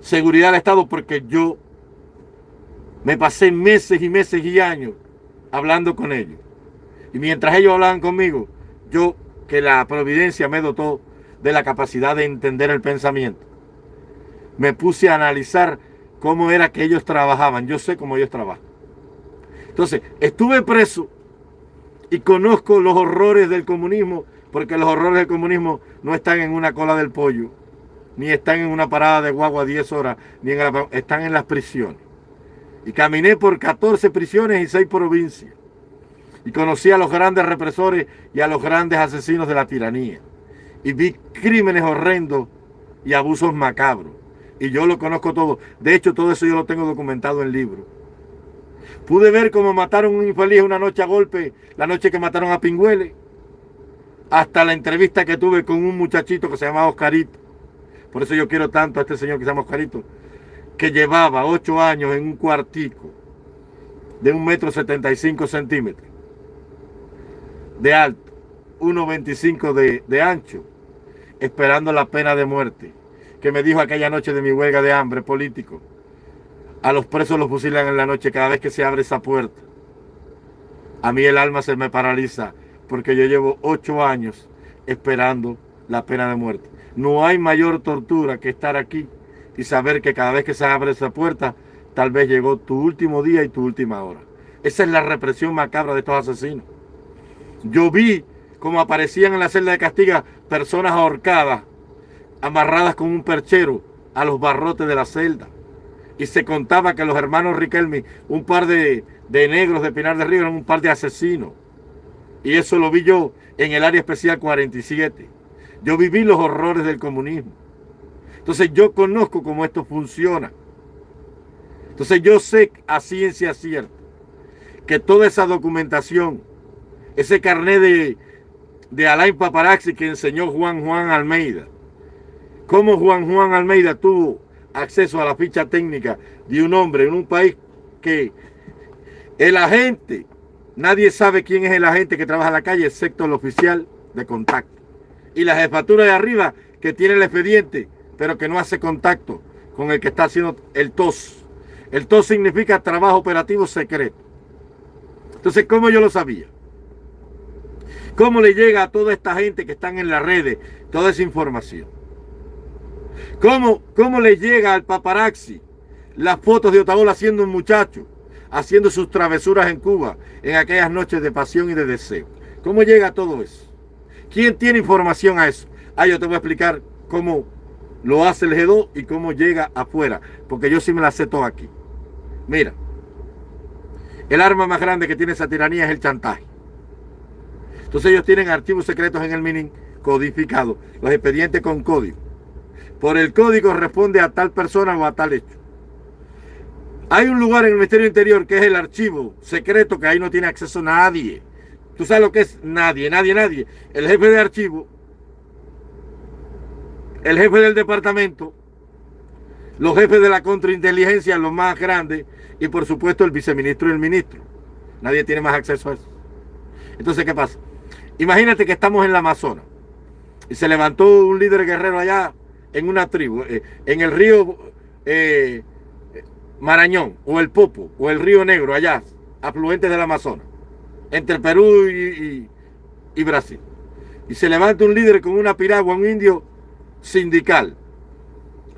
seguridad del Estado porque yo me pasé meses y meses y años hablando con ellos. Y mientras ellos hablaban conmigo, yo, que la providencia me dotó de la capacidad de entender el pensamiento, me puse a analizar cómo era que ellos trabajaban. Yo sé cómo ellos trabajan. Entonces, estuve preso y conozco los horrores del comunismo, porque los horrores del comunismo no están en una cola del pollo, ni están en una parada de guagua 10 horas, ni en están en las prisiones. Y caminé por 14 prisiones y 6 provincias. Y conocí a los grandes represores y a los grandes asesinos de la tiranía. Y vi crímenes horrendos y abusos macabros. Y yo lo conozco todo. De hecho, todo eso yo lo tengo documentado en libro. Pude ver cómo mataron a un infeliz una noche a golpe, la noche que mataron a Pingüele. Hasta la entrevista que tuve con un muchachito que se llamaba Oscarito. Por eso yo quiero tanto a este señor que se llama Oscarito. Que llevaba ocho años en un cuartico de un metro setenta y cinco centímetros de alto, 1,25 de, de ancho, esperando la pena de muerte. Que me dijo aquella noche de mi huelga de hambre político a los presos los fusilan en la noche cada vez que se abre esa puerta. A mí el alma se me paraliza porque yo llevo ocho años esperando la pena de muerte. No hay mayor tortura que estar aquí y saber que cada vez que se abre esa puerta, tal vez llegó tu último día y tu última hora. Esa es la represión macabra de estos asesinos. Yo vi cómo aparecían en la celda de castiga personas ahorcadas, amarradas con un perchero a los barrotes de la celda y se contaba que los hermanos Riquelme, un par de, negros de Pinar de Río, eran un par de asesinos. Y eso lo vi yo en el área especial 47. Yo viví los horrores del comunismo. Entonces yo conozco cómo esto funciona. Entonces yo sé a ciencia cierta que toda esa documentación, ese carnet de, de Alain Paparazzi que enseñó Juan Juan Almeida, cómo Juan Juan Almeida tuvo acceso a la ficha técnica de un hombre en un país que el agente, nadie sabe quién es el agente que trabaja en la calle, excepto el oficial de contacto. Y la jefatura de arriba que tiene el expediente, pero que no hace contacto con el que está haciendo el TOS. El TOS significa trabajo operativo secreto. Entonces, ¿cómo yo lo sabía? ¿Cómo le llega a toda esta gente que están en las redes toda esa información? ¿Cómo, cómo le llega al paparazzi las fotos de Otaola siendo un muchacho, haciendo sus travesuras en Cuba, en aquellas noches de pasión y de deseo? ¿Cómo llega todo eso? ¿Quién tiene información a eso? Ah, yo te voy a explicar cómo lo hace el G2 y cómo llega afuera, porque yo sí me la sé todo aquí. Mira, el arma más grande que tiene esa tiranía es el chantaje. Entonces ellos tienen archivos secretos en el mini codificado, los expedientes con código por el código responde a tal persona o a tal hecho. Hay un lugar en el Ministerio Interior que es el archivo secreto que ahí no tiene acceso nadie. Tú sabes lo que es nadie, nadie, nadie. El jefe de archivo, el jefe del departamento, los jefes de la contrainteligencia, los más grandes, y por supuesto el viceministro y el ministro. Nadie tiene más acceso a eso. Entonces, ¿qué pasa? Imagínate que estamos en la Amazonas y se levantó un líder guerrero allá en una tribu, eh, en el río eh, Marañón, o el Popo, o el río Negro, allá, afluentes del Amazonas, entre Perú y, Brasil. Y se levanta un líder con una piragua, un indio sindical,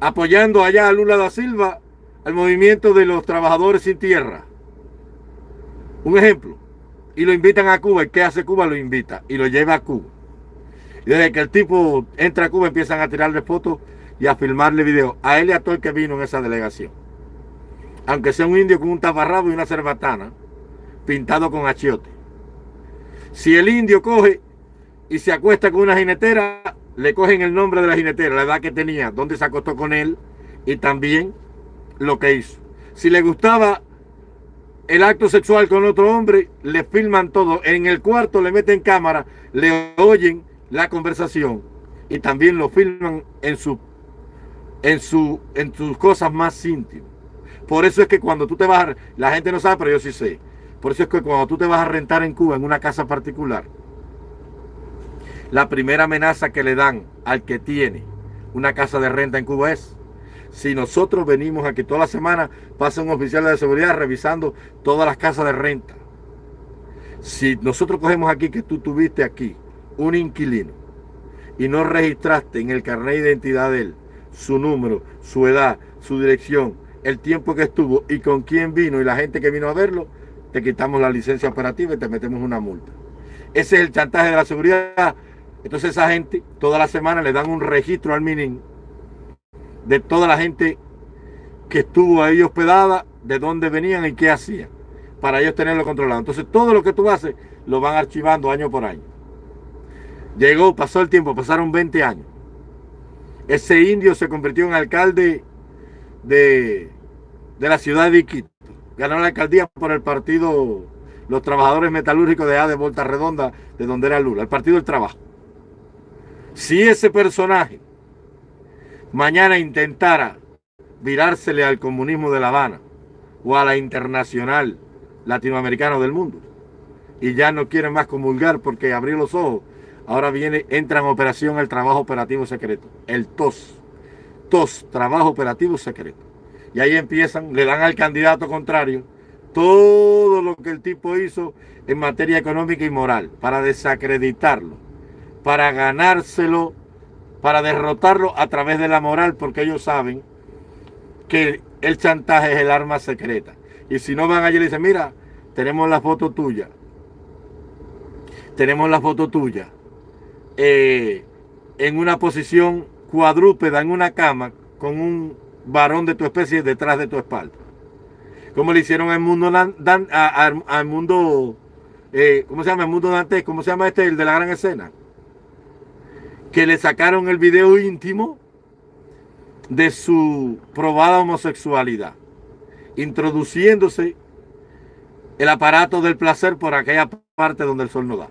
apoyando allá a Lula da Silva al movimiento de los trabajadores sin tierra. Un ejemplo. Y lo invitan a Cuba. ¿Y qué hace Cuba? Lo invita y lo lleva a Cuba. Y desde que el tipo entra a Cuba empiezan a tirarle fotos y a filmarle videos. A él y a todo el que vino en esa delegación aunque sea un indio con un taparrabo y una cerbatana, pintado con achiote. Si el indio coge y se acuesta con una jinetera, le cogen el nombre de la jinetera, la edad que tenía, dónde se acostó con él y también lo que hizo. Si le gustaba el acto sexual con otro hombre, le filman todo. En el cuarto le meten cámara, le oyen la conversación y también lo filman en en en sus cosas más íntimas. Por eso es que cuando tú te vas, a, la gente no sabe, pero yo sí sé. Por eso es que cuando tú te vas a rentar en Cuba en una casa particular, la primera amenaza que le dan al que tiene una casa de renta en Cuba es, si nosotros venimos aquí toda la semana, pasa un oficial de seguridad revisando todas las casas de renta. Si nosotros cogemos aquí que tú tuviste aquí un inquilino y no registraste en el carnet de identidad de él su número, su edad, su dirección, el tiempo que estuvo y con quién vino y la gente que vino a verlo, te quitamos la licencia operativa y te metemos una multa. Ese es el chantaje de la seguridad. Entonces esa gente toda la semana le dan un registro al MININ de toda la gente que estuvo ahí hospedada, de dónde venían y qué hacían, para ellos tenerlo controlado. Entonces todo lo que tú haces lo van archivando año por año. Llegó, pasó el tiempo, pasaron 20 años. Ese indio se convirtió en alcalde de, la ciudad de Iquito. Ganó la alcaldía por el partido Los Trabajadores Metalúrgicos de A de Volta Redonda, de donde era Lula, el Partido del Trabajo. Si ese personaje mañana intentara virársele al comunismo de La Habana o a la internacional latinoamericana del mundo y ya no quiere más comulgar porque abrió los ojos, ahora viene, entra en operación el trabajo operativo secreto, el TOS trabajo operativo secreto. Y ahí empiezan, le dan al candidato contrario todo lo que el tipo hizo en materia económica y moral para desacreditarlo, para ganárselo, para derrotarlo a través de la moral, porque ellos saben que el chantaje es el arma secreta. Y si no van allí y le dicen, mira, tenemos la foto tuya, tenemos la foto tuya eh, en una posición cuadrúpeda en una cama con un varón de tu especie detrás de tu espalda. Como le hicieron al mundo, al mundo eh, ¿cómo se llama? El mundo Dante, ¿cómo se llama este? El de la gran escena. Que le sacaron el video íntimo de su probada homosexualidad, introduciéndose el aparato del placer por aquella parte donde el sol no da.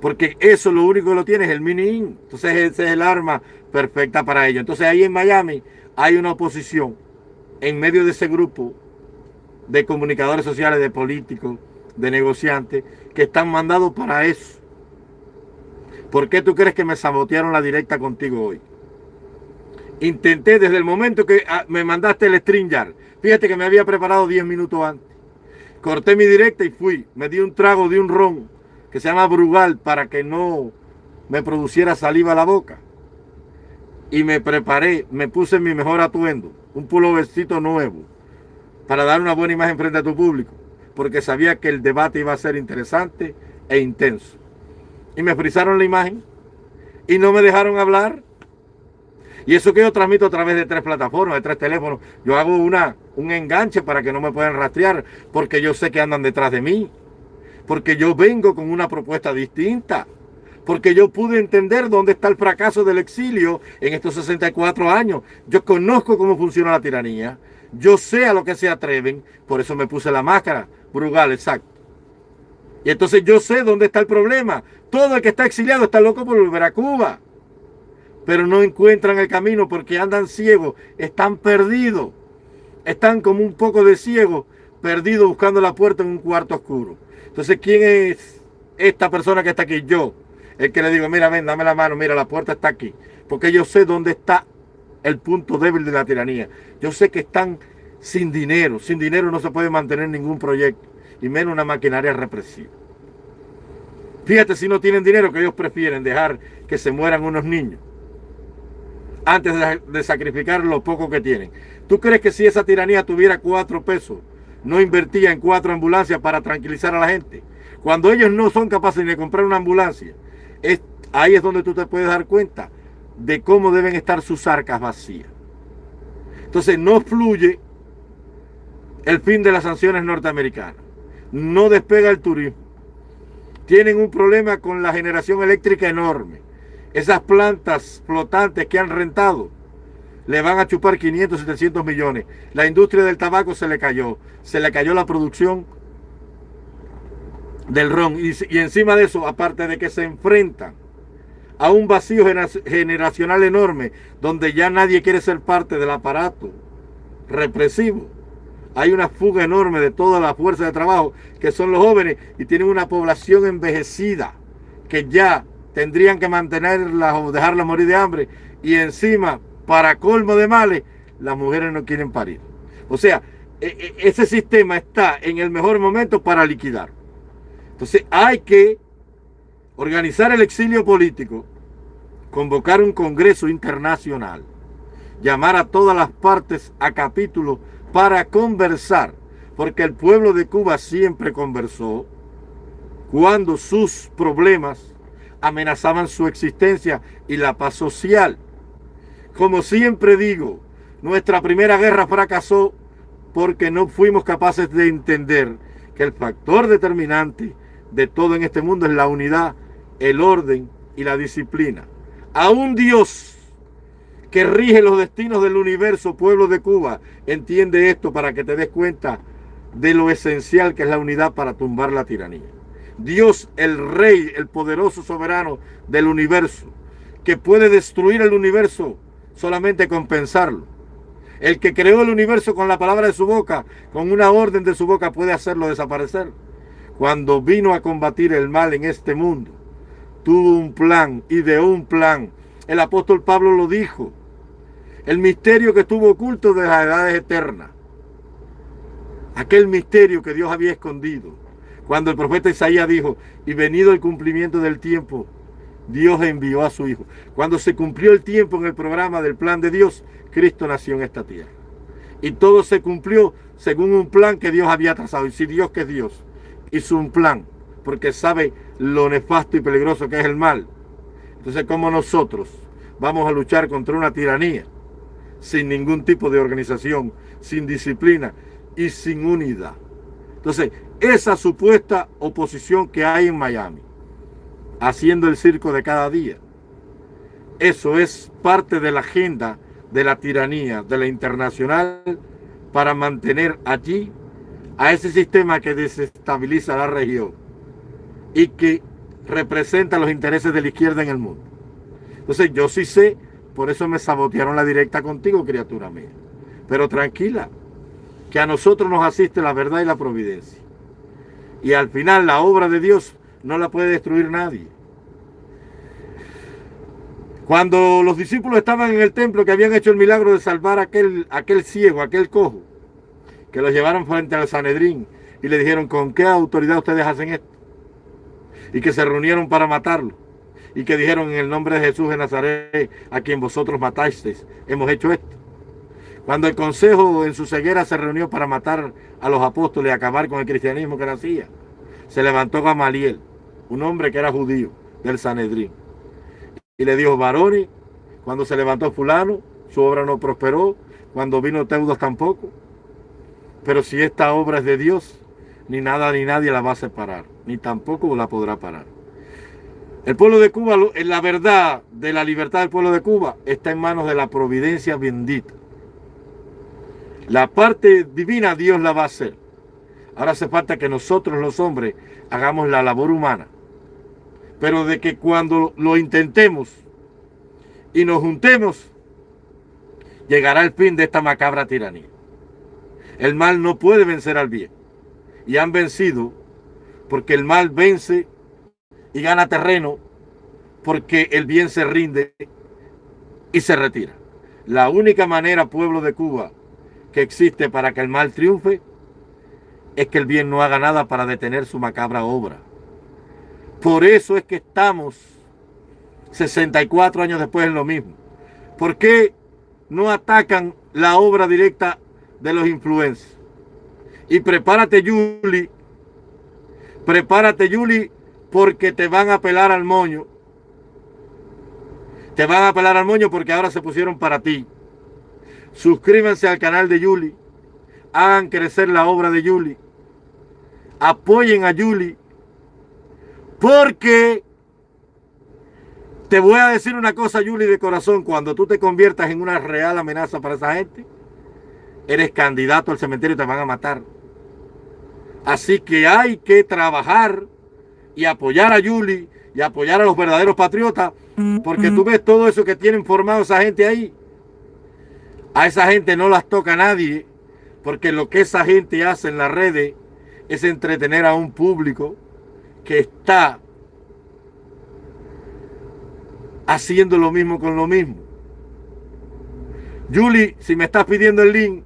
Porque eso lo único que lo tiene es el mini -in. Entonces ese es el arma perfecta para ello. Entonces ahí en Miami hay una oposición en medio de ese grupo de comunicadores sociales, de políticos, de negociantes, que están mandados para eso. ¿Por qué tú crees que me sabotearon la directa contigo hoy? Intenté desde el momento que ah, me mandaste el StreamYard. Fíjate que me había preparado 10 minutos antes. Corté mi directa y fui. Me di un trago de un ron que se llama Brugal para que no me produciera saliva a la boca. Y me preparé, me puse mi mejor atuendo, un pulovercito nuevo, para dar una buena imagen frente a tu público, porque sabía que el debate iba a ser interesante e intenso. Y me frisaron la imagen y no me dejaron hablar. Y eso que yo transmito a través de tres plataformas, de tres teléfonos. Yo hago una, un enganche para que no me puedan rastrear, porque yo sé que andan detrás de mí porque yo vengo con una propuesta distinta, porque yo pude entender dónde está el fracaso del exilio en estos 64 años. Yo conozco cómo funciona la tiranía, yo sé a lo que se atreven, por eso me puse la máscara. Brugal, exacto. Y entonces yo sé dónde está el problema. Todo el que está exiliado está loco por volver a Cuba. Pero no encuentran el camino porque andan ciegos, están perdidos. Están como un poco de ciegos, perdidos buscando la puerta en un cuarto oscuro. Entonces, ¿quién es esta persona que está aquí? Yo. El que le digo, mira, ven, dame la mano, mira, la puerta está aquí. Porque yo sé dónde está el punto débil de la tiranía. Yo sé que están sin dinero. Sin dinero no se puede mantener ningún proyecto, y menos una maquinaria represiva. Fíjate si no tienen dinero que ellos prefieren dejar que se mueran unos niños antes de, sacrificar lo poco que tienen. ¿Tú crees que si esa tiranía tuviera cuatro pesos, no invertía en cuatro ambulancias para tranquilizar a la gente? Cuando ellos no son capaces de comprar una ambulancia, ahí es donde tú te puedes dar cuenta de cómo deben estar sus arcas vacías. Entonces no fluye el fin de las sanciones norteamericanas. No despega el turismo. Tienen un problema con la generación eléctrica enorme. Esas plantas flotantes que han rentado le van a chupar 500, 700 millones. La industria del tabaco se le cayó. Se le cayó la producción del ron. Y, y encima de eso, aparte de que se enfrentan a un vacío generacional enorme donde ya nadie quiere ser parte del aparato represivo. Hay una fuga enorme de toda la fuerza de trabajo que son los jóvenes y tienen una población envejecida que ya tendrían que mantenerla o dejarla morir de hambre y encima, para colmo de males, las mujeres no quieren parir. O sea, e, e, ese sistema está en el mejor momento para liquidar. Entonces hay que organizar el exilio político, convocar un congreso internacional, llamar a todas las partes a capítulo para conversar, porque el pueblo de Cuba siempre conversó cuando sus problemas amenazaban su existencia y la paz social. Como siempre digo, nuestra primera guerra fracasó porque no fuimos capaces de entender que el factor determinante de todo en este mundo es la unidad el orden y la disciplina. A un Dios que rige los destinos del universo, pueblo de Cuba, entiende esto para que te des cuenta de lo esencial que es la unidad para tumbar la tiranía. Dios, el rey, el poderoso soberano del universo, que puede destruir el universo solamente con pensarlo. El que creó el universo con la palabra de su boca, con una orden de su boca, puede hacerlo desaparecer. Cuando vino a combatir el mal en este mundo, tuvo un plan, ideó un plan. El apóstol Pablo lo dijo. El misterio que estuvo oculto de las edades eternas. Aquel misterio que Dios había escondido. Cuando el profeta Isaías dijo, y venido el cumplimiento del tiempo, Dios envió a su Hijo. Cuando se cumplió el tiempo en el programa del plan de Dios, Cristo nació en esta tierra. Y todo se cumplió según un plan que Dios había trazado. Y si Dios que es Dios hizo un plan porque sabe lo nefasto y peligroso que es el mal. Entonces, como nosotros vamos a luchar contra una tiranía sin ningún tipo de organización, sin disciplina y sin unidad? Entonces, esa supuesta oposición que hay en Miami, haciendo el circo de cada día, eso es parte de la agenda de la tiranía, de la internacional, para mantener allí a ese sistema que desestabiliza la región y que representa los intereses de la izquierda en el mundo. Entonces yo sí sé, por eso me sabotearon la directa contigo, criatura mía. Pero tranquila, que a nosotros nos asiste la verdad y la providencia. Y al final la obra de Dios no la puede destruir nadie. Cuando los discípulos estaban en el templo que habían hecho el milagro de salvar a aquel, aquel ciego, aquel cojo, que los llevaron frente al Sanedrín y le dijeron, ¿con qué autoridad ustedes hacen esto? y que se reunieron para matarlo y que dijeron en el nombre de Jesús de Nazaret, a quien vosotros matasteis, hemos hecho esto. Cuando el consejo en su ceguera se reunió para matar a los apóstoles y acabar con el cristianismo que nacía, se levantó Gamaliel, un hombre que era judío del Sanedrín, y le dijo, varones, cuando se levantó fulano, su obra no prosperó, cuando vino Teudos tampoco, pero si esta obra es de Dios, ni nada ni nadie la va a separar, ni tampoco la podrá parar. El pueblo de Cuba, la verdad de la libertad del pueblo de Cuba está en manos de la providencia bendita. La parte divina Dios la va a hacer. Ahora hace falta que nosotros los hombres hagamos la labor humana. Pero de que cuando lo intentemos y nos juntemos, llegará el fin de esta macabra tiranía. El mal no puede vencer al bien. Y han vencido porque el mal vence y gana terreno porque el bien se rinde y se retira. La única manera, pueblo de Cuba, que existe para que el mal triunfe es que el bien no haga nada para detener su macabra obra. Por eso es que estamos 64 años después en lo mismo. ¿Por qué no atacan la obra directa de los influencers? Y prepárate, Yuli. Prepárate, Yuli, porque te van a pelar al moño. Te van a pelar al moño porque ahora se pusieron para ti. Suscríbanse al canal de Yuli. Hagan crecer la obra de Yuli. Apoyen a Yuli. Porque te voy a decir una cosa, Yuli, de corazón. Cuando tú te conviertas en una real amenaza para esa gente, eres candidato al cementerio y te van a matar. Así que hay que trabajar y apoyar a Yuli y apoyar a los verdaderos patriotas, porque tú ves todo eso que tienen formado esa gente ahí. A esa gente no las toca nadie, porque lo que esa gente hace en las redes es entretener a un público que está haciendo lo mismo con lo mismo. Julie, si me estás pidiendo el link,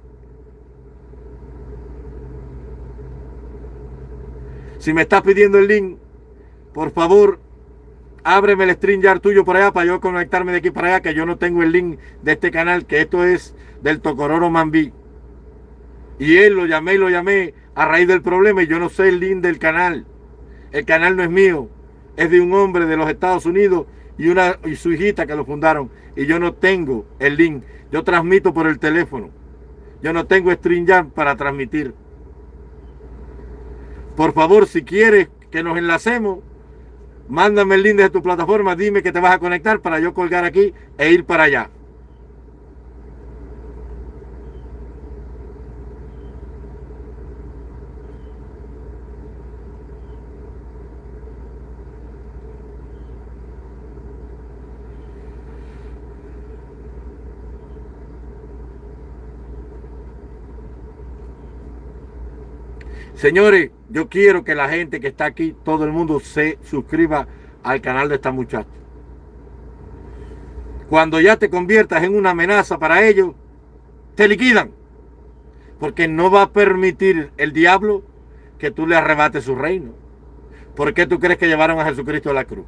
si me estás pidiendo el link, por favor, ábreme el StreamYard tuyo por allá para yo conectarme de aquí para allá, que yo no tengo el link de este canal, que esto es del Tocororo Mambí. Y él lo llamé y lo llamé a raíz del problema y yo no sé el link del canal. El canal no es mío, es de un hombre de los Estados Unidos y, una, su hijita que lo fundaron. Y yo no tengo el link. Yo transmito por el teléfono. Yo no tengo StreamYard para transmitir. Por favor, si quieres que nos enlacemos, mándame el link de tu plataforma, dime que te vas a conectar para yo colgar aquí e ir para allá. Señores, yo quiero que la gente que está aquí, todo el mundo se suscriba al canal de esta muchacha. Cuando ya te conviertas en una amenaza para ellos, te liquidan. Porque no va a permitir el diablo que tú le arrebates su reino. ¿Por qué tú crees que llevaron a Jesucristo a la cruz?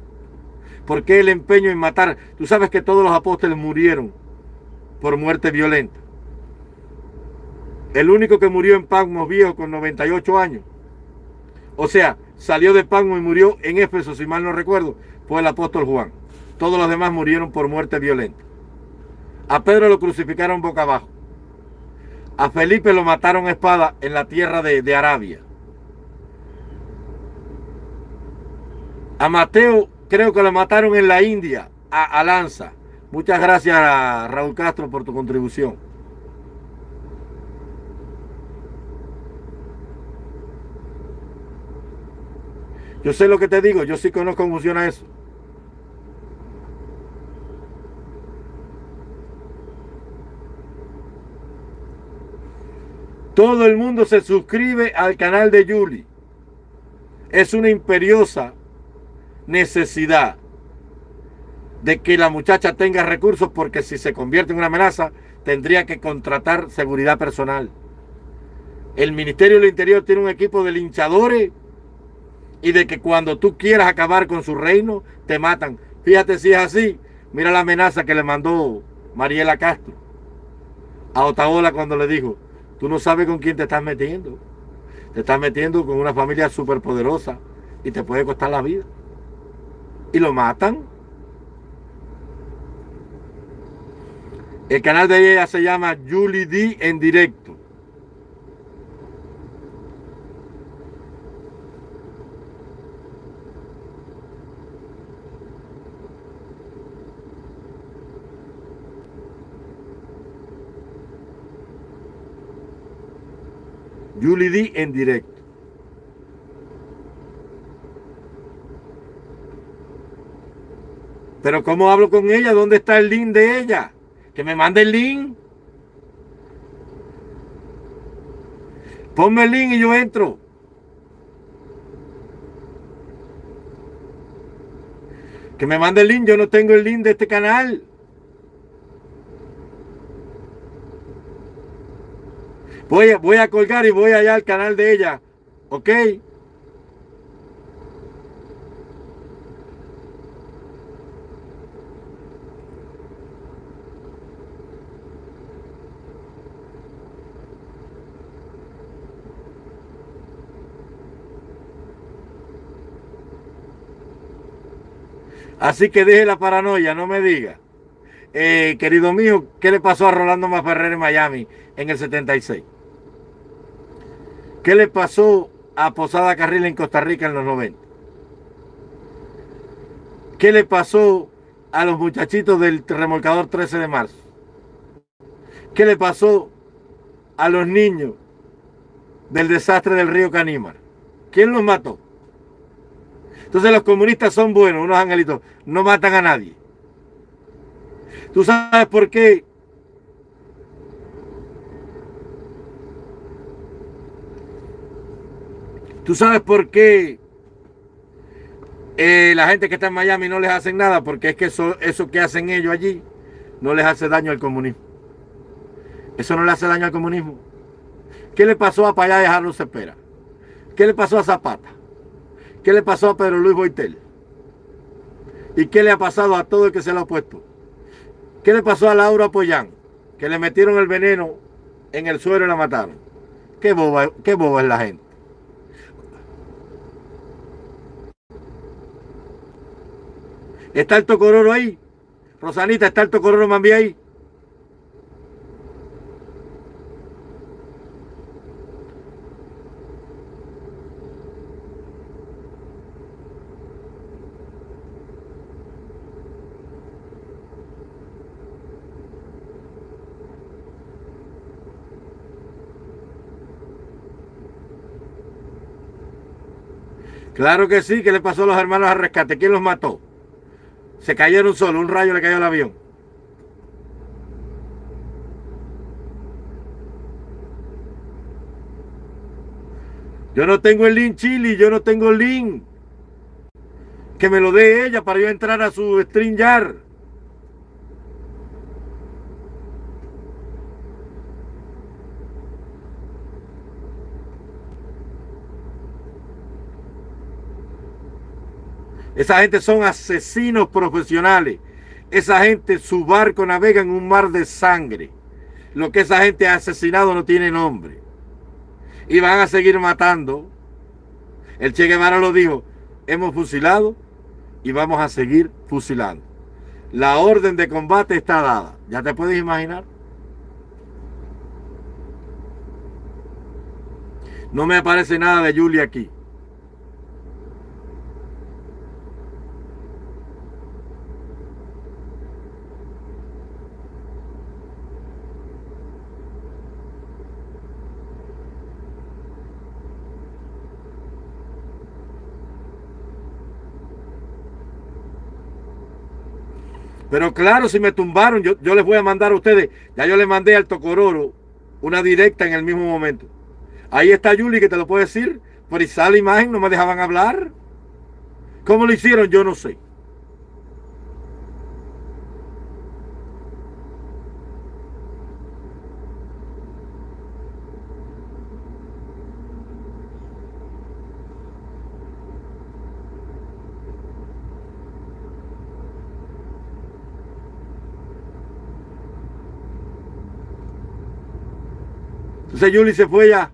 ¿Por qué el empeño en matar? Tú sabes que todos los apóstoles murieron por muerte violenta. El único que murió en Pagmos viejo con 98 años. O sea, salió de Pagmos y murió en Éfeso, si mal no recuerdo, fue el apóstol Juan. Todos los demás murieron por muerte violenta. A Pedro lo crucificaron boca abajo. A Felipe lo mataron a espada en la tierra de, Arabia. A Mateo creo que lo mataron en la India, a, a Lanza. Muchas gracias a Raúl Castro por tu contribución. Yo sé lo que te digo, yo sí conozco cómo funciona eso. Todo el mundo se suscribe al canal de Yuli. Es una imperiosa necesidad de que la muchacha tenga recursos porque si se convierte en una amenaza tendría que contratar seguridad personal. El Ministerio del Interior tiene un equipo de linchadores y de que cuando tú quieras acabar con su reino, te matan. Fíjate si es así. Mira la amenaza que le mandó Mariela Castro a Otaola cuando le dijo, tú no sabes con quién te estás metiendo. Te estás metiendo con una familia súper poderosa y te puede costar la vida. Y lo matan. El canal de ella se llama Julie D en directo. Julie D en directo. Pero ¿cómo hablo con ella? ¿Dónde está el link de ella? Que me mande el link. Ponme el link y yo entro. Que me mande el link. Yo no tengo el link de este canal. Voy a, voy a colgar y voy allá al canal de ella. ¿Ok? Así que deje la paranoia, no me diga. Eh, querido mío, ¿qué le pasó a Rolando Maferrer en Miami en el 76? ¿Qué le pasó a Posada Carril en Costa Rica en los 90? ¿Qué le pasó a los muchachitos del remolcador 13 de marzo? ¿Qué le pasó a los niños del desastre del río Canímar? ¿Quién los mató? Entonces los comunistas son buenos, unos angelitos, no matan a nadie. ¿Tú sabes por qué? ¿Tú sabes por qué eh, la gente que está en Miami no les hacen nada? Porque es que eso, eso que hacen ellos allí no les hace daño al comunismo. Eso no le hace daño al comunismo. ¿Qué le pasó a Payá de Carlos? ¿Qué le pasó a Zapata? ¿Qué le pasó a Pedro Luis Boitel? ¿Y qué le ha pasado a todo el que se lo ha puesto? ¿Qué le pasó a Laura Pollán? Que le metieron el veneno en el suelo y la mataron. Qué boba, qué boba es la gente. ¿Está el tocororo ahí? Rosanita, ¿está el tocororo Mambi ahí? Claro que sí, ¿qué le pasó a los hermanos al rescate? ¿Quién los mató? Se cayeron solo, un rayo le cayó al avión. Yo no tengo el link Chili, yo no tengo el link. Que me lo dé ella para yo entrar a su StreamYard. Esa gente son asesinos profesionales. Esa gente, su barco navega en un mar de sangre. Lo que esa gente ha asesinado no tiene nombre. Y van a seguir matando. El Che Guevara lo dijo, hemos fusilado y vamos a seguir fusilando. La orden de combate está dada. ¿Ya te puedes imaginar? No me aparece nada de Julia aquí. Pero claro, si me tumbaron, yo, yo les voy a mandar a ustedes. Ya yo le mandé al Tocororo una directa en el mismo momento. Ahí está Yuli que te lo puede decir. Por esa imagen no me dejaban hablar. ¿Cómo lo hicieron? Yo no sé. Entonces Yuli se fue ya.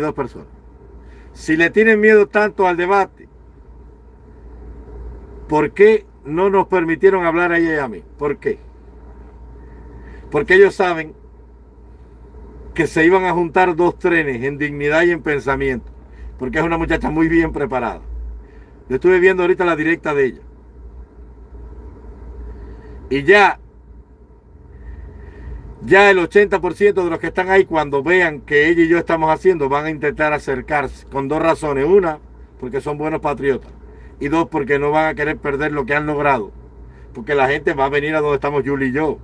dos personas. Si le tienen miedo tanto al debate, ¿Por qué no nos permitieron hablar a ella y a mí? ¿Por qué? Porque ellos saben que se iban a juntar dos trenes en dignidad y en pensamiento. Porque es una muchacha muy bien preparada. Yo estuve viendo ahorita la directa de ella. Y ya, ya el 80% de los que están ahí, cuando vean que ella y yo estamos haciendo, van a intentar acercarse con dos razones. Una, porque son buenos patriotas. Y dos, porque no van a querer perder lo que han logrado. Porque la gente va a venir a donde estamos Julie y yo.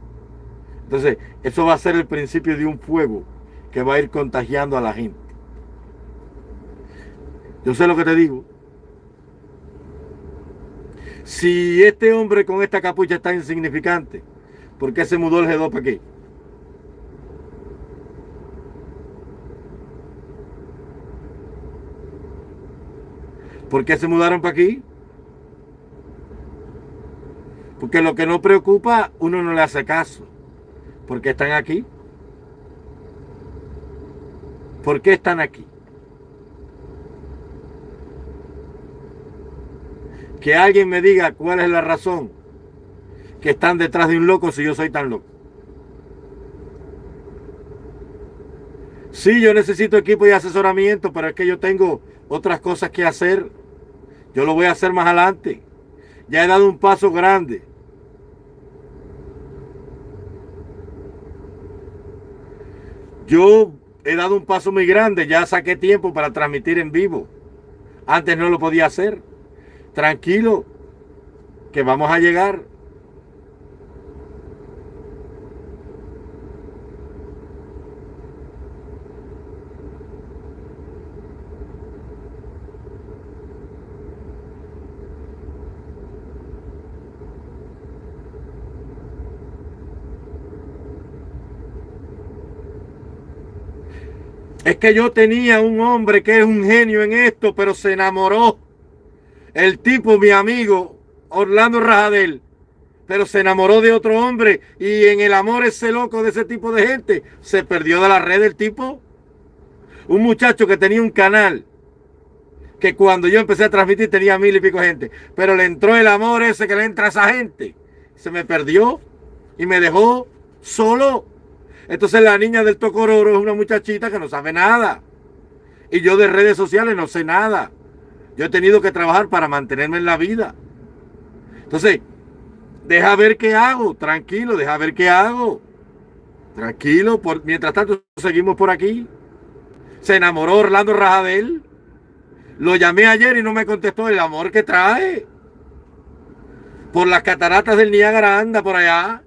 Entonces, eso va a ser el principio de un fuego que va a ir contagiando a la gente. Yo sé lo que te digo. Si este hombre con esta capucha está insignificante, ¿por qué se mudó el G2 para aquí? ¿Por qué se mudaron para aquí? Porque lo que no preocupa, uno no le hace caso. ¿Por qué están aquí? ¿Por qué están aquí? Que alguien me diga cuál es la razón que están detrás de un loco si yo soy tan loco. Sí, yo necesito equipo y asesoramiento, pero es que yo tengo otras cosas que hacer. Yo lo voy a hacer más adelante. Ya he dado un paso grande. Yo he dado un paso muy grande, ya saqué tiempo para transmitir en vivo. Antes no lo podía hacer. Tranquilo, que vamos a llegar. Es que yo tenía un hombre que es un genio en esto, pero se enamoró. El tipo, mi amigo, Orlando Rajadel, pero se enamoró de otro hombre y en el amor ese loco de ese tipo de gente, se perdió de la red el tipo. Un muchacho que tenía un canal, que cuando yo empecé a transmitir tenía mil y pico gente, pero le entró el amor ese que le entra a esa gente. Se me perdió y me dejó solo. Entonces la niña del Tocororo es una muchachita que no sabe nada. Y yo de redes sociales no sé nada. Yo he tenido que trabajar para mantenerme en la vida. Entonces, deja ver qué hago. Tranquilo, deja ver qué hago. Tranquilo. Por, mientras tanto, seguimos por aquí. Se enamoró Orlando Rajadel. Lo llamé ayer y no me contestó el amor que trae. Por las cataratas del Niágara anda por allá.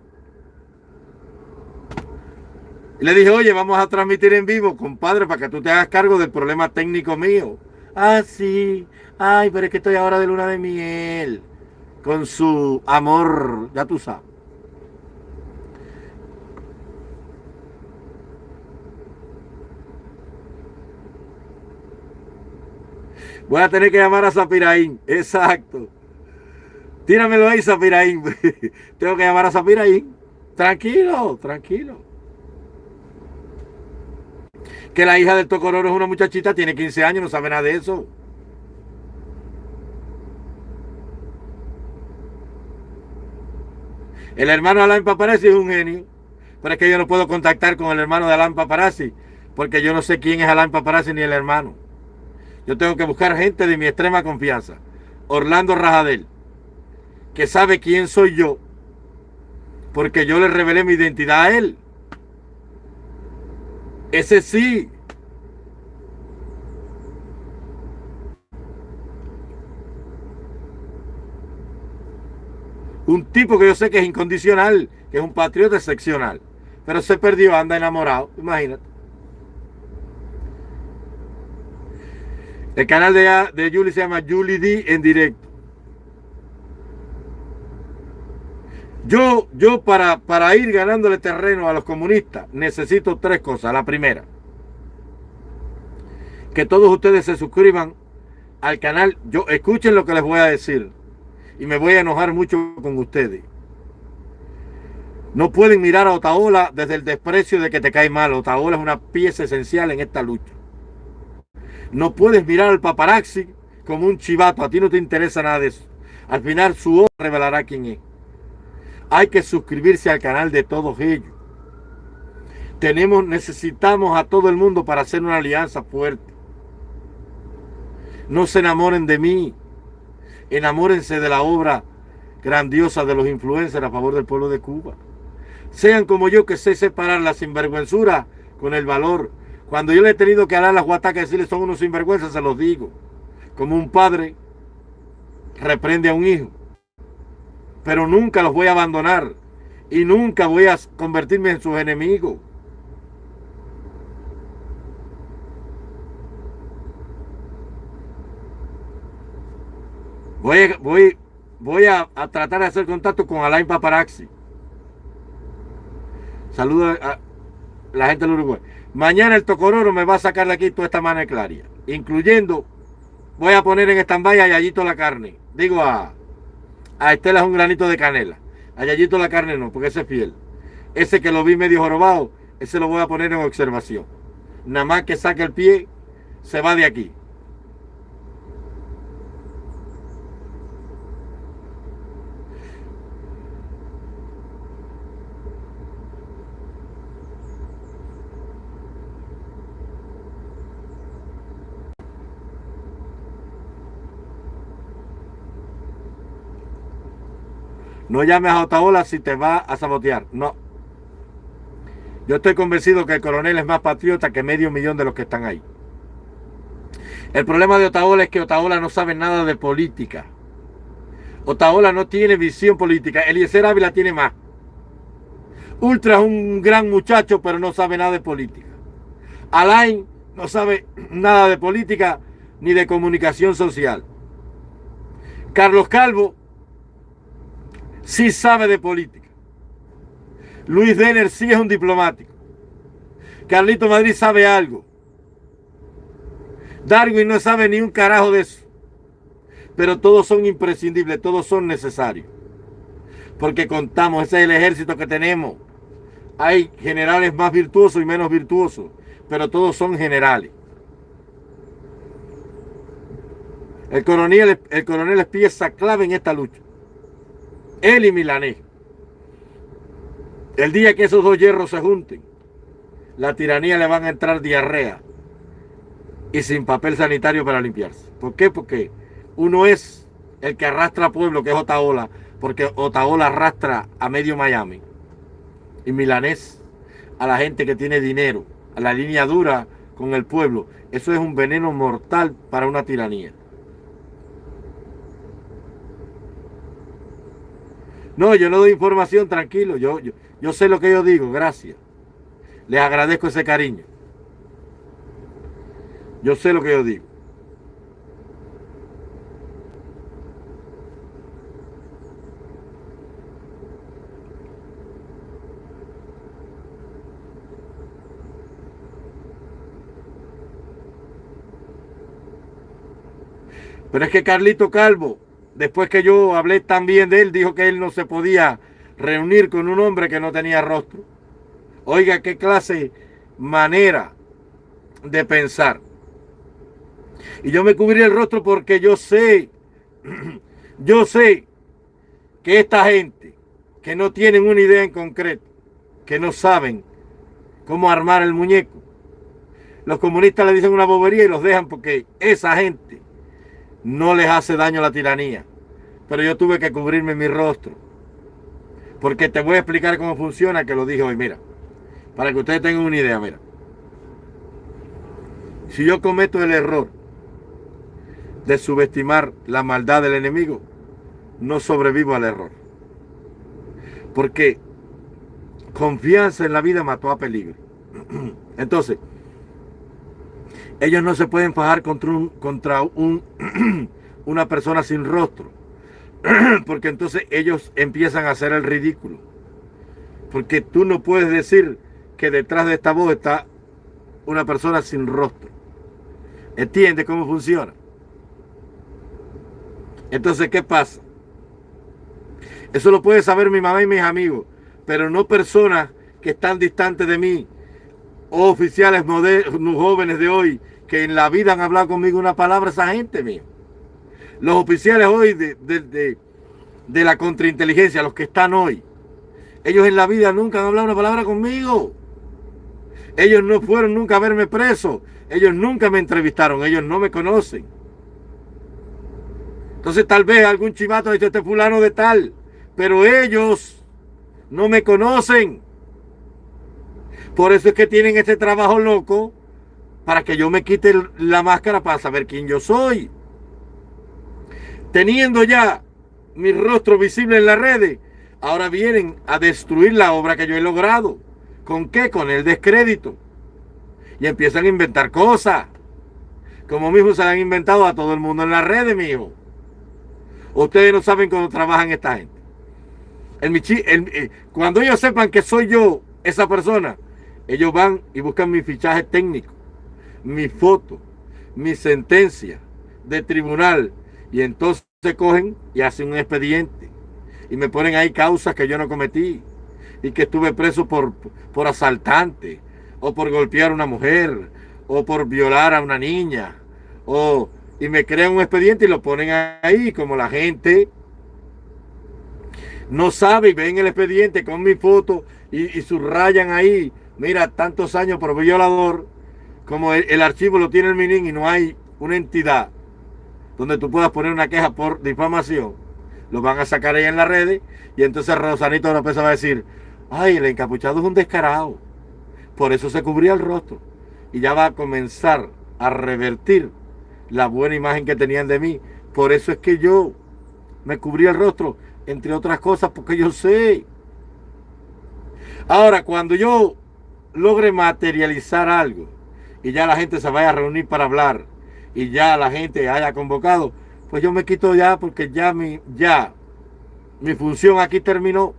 Le dije, oye, vamos a transmitir en vivo, compadre, para que tú te hagas cargo del problema técnico mío. Ah, sí. Ay, pero es que estoy ahora de luna de miel. Con su amor, ya tú sabes. Voy a tener que llamar a Zapiraín. Exacto. Tíramelo ahí, Zapiraín. Tengo que llamar a Zapiraín. Tranquilo, tranquilo que la hija del Tocororo es una muchachita, tiene 15 años, no sabe nada de eso. El hermano Alain Paparazzi es un genio, pero es que yo no puedo contactar con el hermano de Alain Paparazzi, porque yo no sé quién es Alain Paparazzi ni el hermano. Yo tengo que buscar gente de mi extrema confianza. Orlando Rajadel, que sabe quién soy yo, porque yo le revelé mi identidad a él. Ese sí. Un tipo que yo sé que es incondicional, que es un patriota excepcional. Pero se perdió, anda enamorado, imagínate. El canal de, de Julie se llama Julie D en directo. Yo, yo para, para ir ganándole terreno a los comunistas necesito tres cosas. La primera, que todos ustedes se suscriban al canal. Yo escuchen lo que les voy a decir y me voy a enojar mucho con ustedes. No pueden mirar a Otaola desde el desprecio de que te cae mal. Otaola es una pieza esencial en esta lucha. No puedes mirar al paparazzi como un chivato. A ti no te interesa nada de eso. Al final su obra revelará quién es. Hay que suscribirse al canal de todos ellos. Tenemos, necesitamos a todo el mundo para hacer una alianza fuerte. No se enamoren de mí. Enamórense de la obra grandiosa de los influencers a favor del pueblo de Cuba. Sean como yo que sé separar la sinvergüenzura con el valor. Cuando yo le he tenido que hablar a las guatacas y decirle son unos sinvergüenzas, se los digo. Como un padre reprende a un hijo. Pero nunca los voy a abandonar. Y nunca voy a convertirme en sus enemigos. Voy, voy, voy a, tratar de hacer contacto con Alain Paparaxi. Saludos a la gente del Uruguay. Mañana el Tocororo me va a sacar de aquí toda esta mano claria, incluyendo, voy a poner en stand-by a Yayito la carne. Digo a, a Estela es un granito de canela. A Yayito la carne no, porque ese es fiel. Ese que lo vi medio jorobado, ese lo voy a poner en observación. Nada más que saque el pie, se va de aquí. No llames a Otaola si te va a sabotear. No. Yo estoy convencido que el coronel es más patriota que medio millón de los que están ahí. El problema de Otaola es que Otaola no sabe nada de política. Otaola no tiene visión política. Eliezer Ávila tiene más. Ultra es un gran muchacho, pero no sabe nada de política. Alain no sabe nada de política ni de comunicación social. Carlos Calvo sí sabe de política. Luis Denner sí es un diplomático. Carlito Madrid sabe algo. Darwin no sabe ni un carajo de eso. Pero todos son imprescindibles, todos son necesarios. Porque contamos, ese es el ejército que tenemos. Hay generales más virtuosos y menos virtuosos, pero todos son generales. El coronel, el coronel es pieza clave en esta lucha él y Milanés. El día que esos dos hierros se junten, la tiranía le van a entrar diarrea y sin papel sanitario para limpiarse. ¿Por qué? Porque uno es el que arrastra a pueblo, que es Otaola, porque Otaola arrastra a medio Miami. Y Milanés a la gente que tiene dinero, a la línea dura con el pueblo. Eso es un veneno mortal para una tiranía. No, yo no doy información, tranquilo. Yo, yo, yo sé lo que yo digo, gracias. Les agradezco ese cariño. Yo sé lo que yo digo. Pero es que Carlito Calvo después que yo hablé tan bien de él, dijo que él no se podía reunir con un hombre que no tenía rostro. Oiga, qué clase manera de pensar. Y yo me cubrí el rostro porque yo sé, yo sé que esta gente que no tienen una idea en concreto, que no saben cómo armar el muñeco, los comunistas le dicen una bobería y los dejan porque esa gente no les hace daño la tiranía. Pero yo tuve que cubrirme mi rostro. Porque te voy a explicar cómo funciona, que lo dije hoy. Mira, para que ustedes tengan una idea, mira. Si yo cometo el error de subestimar la maldad del enemigo, no sobrevivo al error. Porque confianza en la vida mató a peligro. Entonces, ellos no se pueden fajar contra, un, contra un, una persona sin rostro. Porque entonces ellos empiezan a hacer el ridículo. Porque tú no puedes decir que detrás de esta voz está una persona sin rostro. ¿Entiende cómo funciona? Entonces, ¿qué pasa? Eso lo puede saber mi mamá y mis amigos, pero no personas que están distantes de mí, oficiales modernos, jóvenes de hoy, que en la vida han hablado conmigo una palabra, esa gente mío. Los oficiales hoy de, de, de la contrainteligencia, los que están hoy, ellos en la vida nunca han hablado una palabra conmigo. Ellos no fueron nunca a verme preso. Ellos nunca me entrevistaron. Ellos no me conocen. Entonces tal vez algún chivato dice este fulano de tal. Pero ellos no me conocen. Por eso es que tienen este trabajo loco para que yo me quite la máscara para saber quién yo soy. Teniendo ya mi rostro visible en las redes, ahora vienen a destruir la obra que yo he logrado. ¿Con qué? Con el descrédito. Y empiezan a inventar cosas. Como mismo se han inventado a todo el mundo en las redes, mijo. Ustedes no saben cómo trabajan esta gente. Eh, cuando ellos sepan que soy yo esa persona, ellos van y buscan mi fichaje técnico, mi foto, mi sentencia de tribunal. Y entonces cogen y hacen un expediente. Y me ponen ahí causas que yo no cometí. Y que estuve preso por, por asaltante. O por golpear a una mujer. O por violar a una niña. O, y me crean un expediente y lo ponen ahí. Como la gente no sabe y ven el expediente con mi foto y, subrayan ahí. Mira, tantos años por violador. Como el, archivo lo tiene el MININ y no hay una entidad donde tú puedas poner una queja por difamación, lo van a sacar ahí en las redes y entonces Rosanito López va a decir, ay, el encapuchado es un descarado, por eso se cubría el rostro y ya va a comenzar a revertir la buena imagen que tenían de mí, por eso es que yo me cubrí el rostro, entre otras cosas, porque yo sé. Ahora, cuando yo logre materializar algo y ya la gente se vaya a reunir para hablar y ya la gente haya convocado, pues yo me quito ya porque ya mi, ya mi función aquí terminó.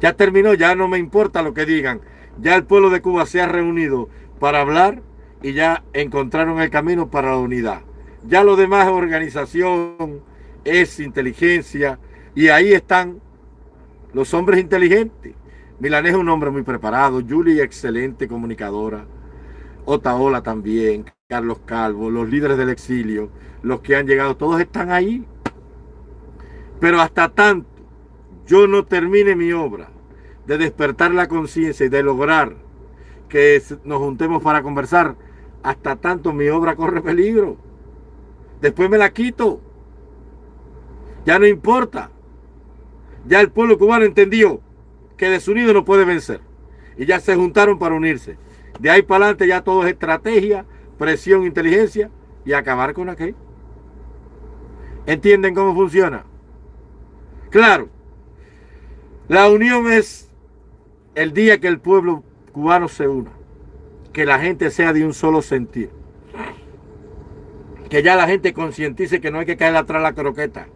Ya terminó, ya no me importa lo que digan. Ya el pueblo de Cuba se ha reunido para hablar y ya encontraron el camino para la unidad. Ya lo demás es organización, es inteligencia y ahí están los hombres inteligentes. Milanés es un hombre muy preparado, Julie excelente comunicadora, Otaola también, Carlos Calvo, los líderes del exilio, los que han llegado, todos están ahí. Pero hasta tanto yo no termine mi obra de despertar la conciencia y de lograr que nos juntemos para conversar, hasta tanto mi obra corre peligro. Después me la quito. Ya no importa. Ya el pueblo cubano entendió que desunido no puede vencer. Y ya se juntaron para unirse. De ahí para adelante ya todo es estrategia, presión, inteligencia y acabar con aquel. ¿Entienden cómo funciona? Claro, la unión es el día que el pueblo cubano se una, que la gente sea de un solo sentido, que ya la gente concientice que no hay que caer atrás la croqueta,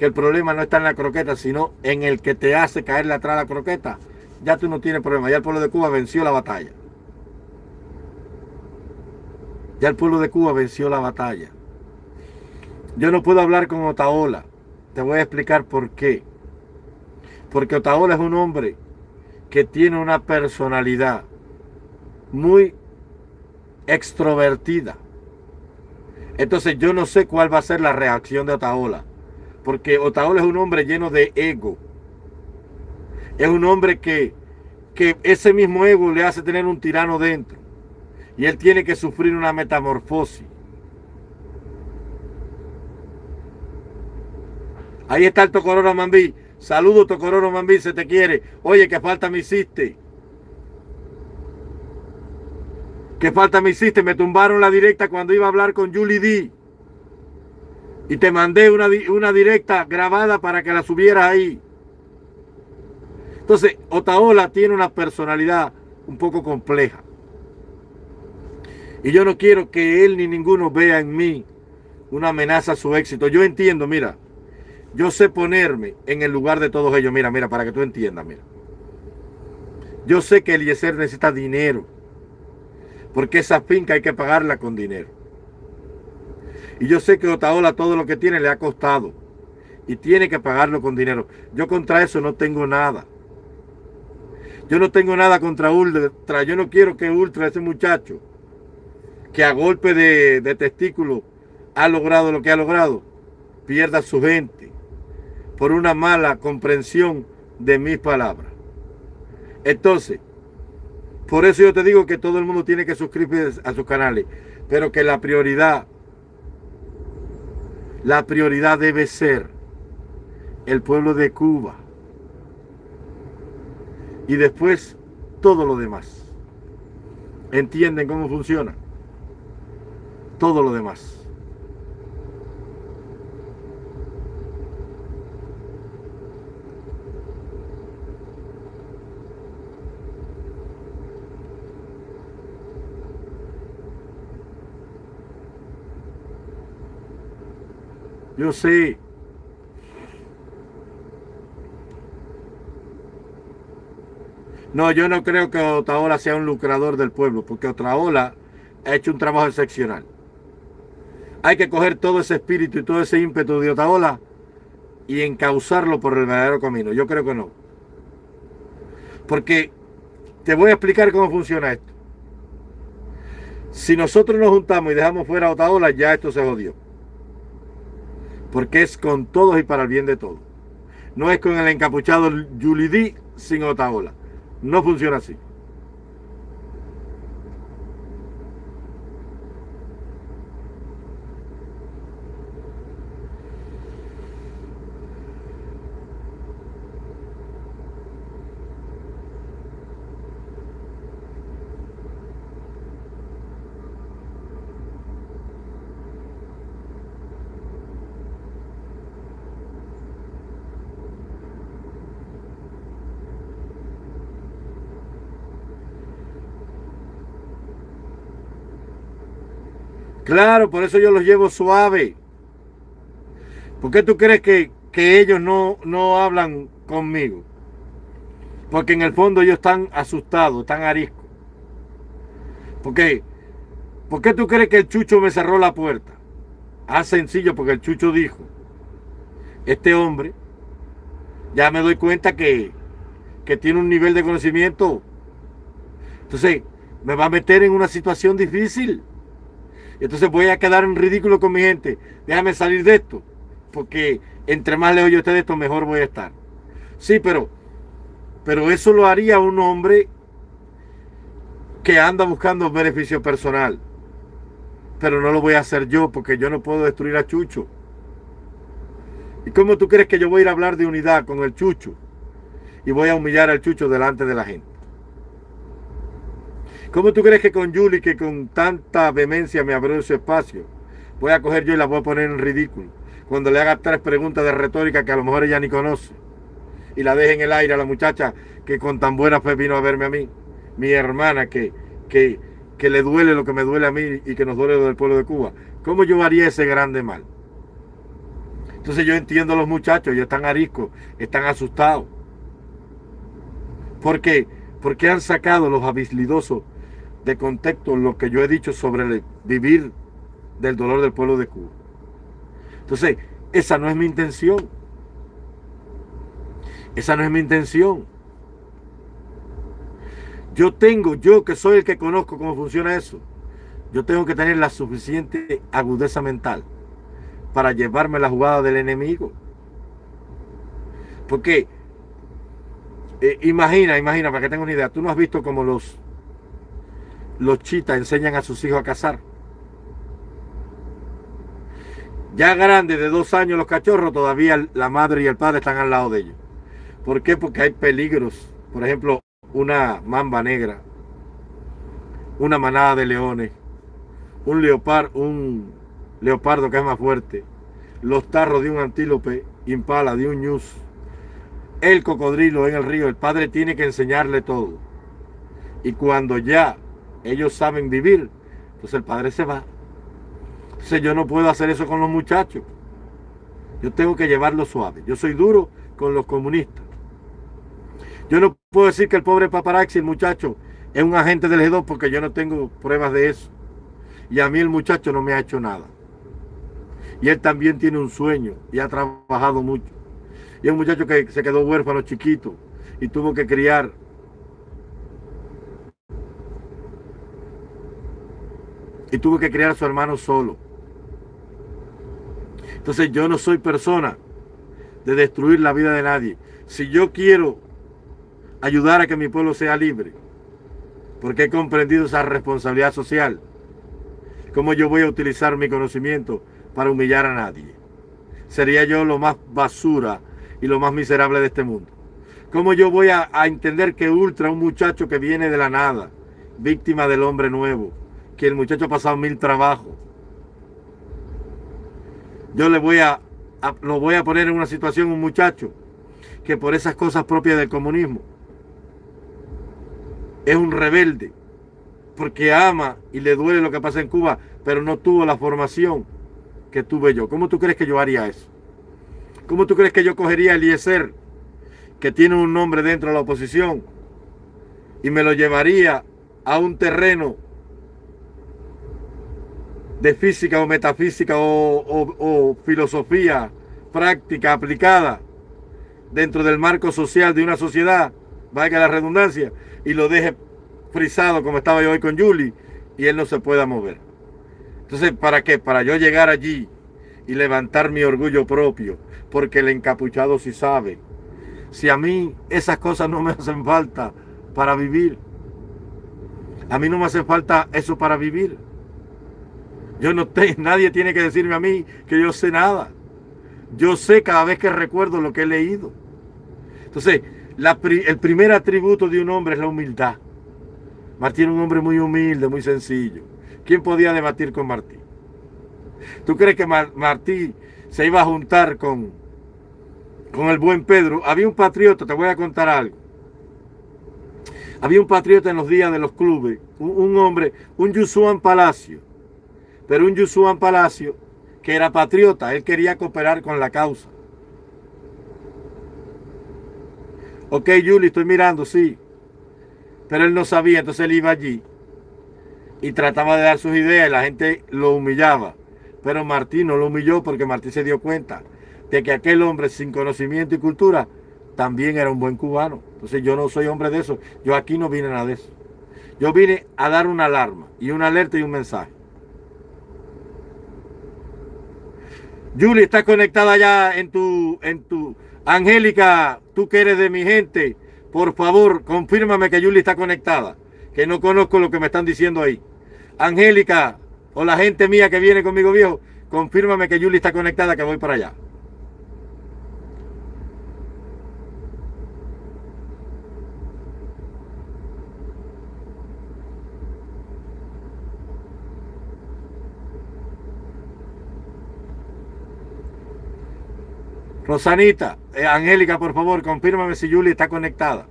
que el problema no está en la croqueta, sino en el que te hace caerle atrás la croqueta, ya tú no tienes problema, ya el pueblo de Cuba venció la batalla. Ya el pueblo de Cuba venció la batalla. Yo no puedo hablar con Otaola. Te voy a explicar por qué. Porque Otaola es un hombre que tiene una personalidad muy extrovertida. Entonces yo no sé cuál va a ser la reacción de Otaola. Porque Otaola es un hombre lleno de ego. Es un hombre que, que ese mismo ego le hace tener un tirano dentro y él tiene que sufrir una metamorfosis. Ahí está el Tocororo Mambí. Saludo Tocororo Mambí, se te quiere. Oye, qué falta me hiciste. ¿Qué falta me hiciste? Me tumbaron la directa cuando iba a hablar con Julie D. Y te mandé una, una directa grabada para que la subieras ahí. Entonces, Otaola tiene una personalidad un poco compleja. Y yo no quiero que él ni ninguno vea en mí una amenaza a su éxito. Yo entiendo, mira, yo sé ponerme en el lugar de todos ellos. Mira, mira, para que tú entiendas, mira. Yo sé que Eliezer necesita dinero. Porque esa finca hay que pagarla con dinero. Y yo sé que Otaola todo lo que tiene le ha costado. Y tiene que pagarlo con dinero. Yo contra eso no tengo nada. Yo no tengo nada contra Ultra. Yo no quiero que Ultra, ese muchacho, que a golpe de, testículo ha logrado lo que ha logrado, pierda su gente por una mala comprensión de mis palabras. Entonces, por eso yo te digo que todo el mundo tiene que suscribirse a sus canales, pero que la prioridad, la prioridad debe ser el pueblo de Cuba. Y después todo lo demás. ¿Entienden cómo funciona? Todo lo demás. Yo sé. No, yo no creo que Otaola sea un lucrador del pueblo, porque Otaola ha hecho un trabajo excepcional. Hay que coger todo ese espíritu y todo ese ímpetu de Otaola y encauzarlo por el verdadero camino. Yo creo que no. Porque te voy a explicar cómo funciona esto. Si nosotros nos juntamos y dejamos fuera a Otaola, ya esto se jodió porque es con todos y para el bien de todos. No es con el encapuchado Yulidí sin Otaola. No funciona así. Claro, por eso yo los llevo suave. ¿Por qué tú crees que, ellos no, no hablan conmigo? Porque en el fondo ellos están asustados, están ariscos. ¿Por qué? ¿Por qué tú crees que el Chucho me cerró la puerta? Ah, sencillo, porque el Chucho dijo, este hombre, ya me doy cuenta que, que tiene un nivel de conocimiento. Entonces, me va a meter en una situación difícil. Entonces voy a quedar en ridículo con mi gente. Déjame salir de esto. Porque entre más lejos yo esté de esto, mejor voy a estar. Sí, pero, pero eso lo haría un hombre que anda buscando beneficio personal. Pero no lo voy a hacer yo porque yo no puedo destruir a Chucho. ¿Y cómo tú crees que yo voy a ir a hablar de unidad con el Chucho? Y voy a humillar al Chucho delante de la gente. ¿Cómo tú crees que con Julie, que con tanta vehemencia me abrió su espacio, voy a coger yo y la voy a poner en ridículo? Cuando le haga tres preguntas de retórica que a lo mejor ella ni conoce. Y la deje en el aire a la muchacha que con tan buena fe vino a verme a mí. Mi hermana que, que, que le duele lo que me duele a mí y que nos duele lo del pueblo de Cuba. ¿Cómo yo haría ese grande mal? Entonces yo entiendo a los muchachos, ellos están ariscos, están asustados. ¿Por qué? Porque han sacado los habilidosos de contexto lo que yo he dicho sobre el vivir del dolor del pueblo de Cuba. Entonces, esa no es mi intención. Esa no es mi intención. Yo tengo, yo que soy el que conozco cómo funciona eso, yo tengo que tener la suficiente agudeza mental para llevarme la jugada del enemigo. Porque, eh, imagina, imagina, para que tenga una idea, tú no has visto como los los chitas enseñan a sus hijos a cazar. Ya grandes de dos años los cachorros, todavía la madre y el padre están al lado de ellos. ¿Por qué? Porque hay peligros. Por ejemplo, una mamba negra, una manada de leones, un leopardo, un leopardo que es más fuerte, los tarros de un antílope impala, de un ñus, el cocodrilo en el río. El padre tiene que enseñarle todo. Y cuando ya ellos saben vivir. Entonces el padre se va. Entonces yo no puedo hacer eso con los muchachos. Yo tengo que llevarlo suave. Yo soy duro con los comunistas. Yo no puedo decir que el pobre paparazzi, el muchacho, es un agente del G2 porque yo no tengo pruebas de eso. Y a mí el muchacho no me ha hecho nada. Y él también tiene un sueño y ha trabajado mucho. Y es un muchacho que se quedó huérfano chiquito y tuvo que criar y tuvo que criar a su hermano solo. Entonces yo no soy persona de destruir la vida de nadie. Si yo quiero ayudar a que mi pueblo sea libre, porque he comprendido esa responsabilidad social, ¿cómo yo voy a utilizar mi conocimiento para humillar a nadie? Sería yo lo más basura y lo más miserable de este mundo. ¿Cómo yo voy a, entender que Ultra, un muchacho que viene de la nada, víctima del hombre nuevo, que el muchacho ha pasado mil trabajos, yo le voy a, lo voy a poner en una situación un muchacho que por esas cosas propias del comunismo es un rebelde porque ama y le duele lo que pasa en Cuba, pero no tuvo la formación que tuve yo. ¿Cómo tú crees que yo haría eso? ¿Cómo tú crees que yo cogería a Eliezer, que tiene un nombre dentro de la oposición, y me lo llevaría a un terreno de física o metafísica o, filosofía práctica aplicada dentro del marco social de una sociedad, valga la redundancia, y lo deje frisado como estaba yo hoy con Julie y él no se pueda mover. Entonces, ¿para qué? Para yo llegar allí y levantar mi orgullo propio, porque el encapuchado sí sabe. Si a mí esas cosas no me hacen falta para vivir, a mí no me hace falta eso para vivir. Yo no tengo, nadie tiene que decirme a mí que yo sé nada. Yo sé cada vez que recuerdo lo que he leído. Entonces, el primer atributo de un hombre es la humildad. Martín era un hombre muy humilde, muy sencillo. ¿Quién podía debatir con Martín? ¿Tú crees que Martí se iba a juntar con, con el buen Pedro? Había un patriota, te voy a contar algo. Había un patriota en los días de los clubes, un, hombre, un Yusuan Palacio, pero un Yusuan Palacio que era patriota, él quería cooperar con la causa. Ok, Juli, estoy mirando, sí. Pero él no sabía, entonces él iba allí y trataba de dar sus ideas y la gente lo humillaba. Pero Martín no lo humilló porque Martín se dio cuenta de que aquel hombre sin conocimiento y cultura también era un buen cubano. Entonces yo no soy hombre de eso. Yo aquí no vine nada de eso. Yo vine a dar una alarma y una alerta y un mensaje. Julie está conectada ya en tu, en tu, Angélica, tú que eres de mi gente, por favor, confírmame que Julie está conectada, que no conozco lo que me están diciendo ahí. Angélica, o la gente mía que viene conmigo viejo, confírmame que Julie está conectada, que voy para allá. Rosanita, eh, Angélica, por favor, confírmame si Julie está conectada.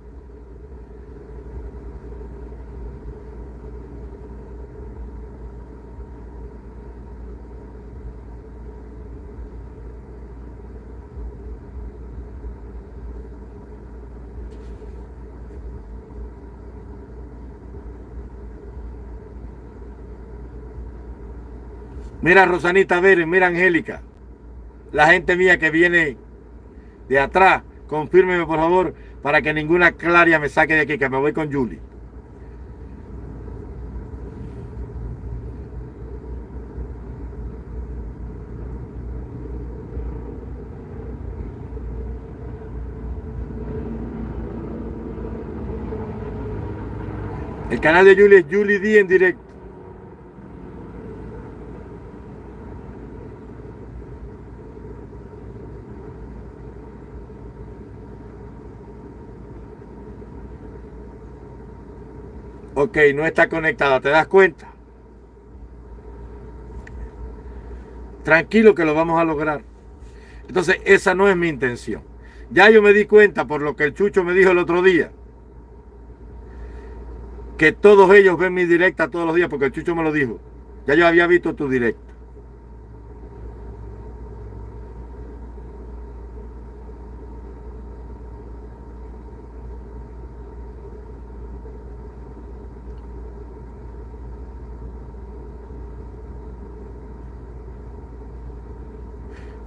Mira Rosanita ver, mira Angélica. La gente mía que viene de atrás, confírmeme por favor, para que ninguna claria me saque de aquí, que me voy con Julie. El canal de Julie es Julie D en directo. Ok, no está conectada, ¿te das cuenta? Tranquilo que lo vamos a lograr. Entonces, esa no es mi intención. Ya yo me di cuenta por lo que el Chucho me dijo el otro día. Que todos ellos ven mi directa todos los días, porque el Chucho me lo dijo. Ya yo había visto tu directa.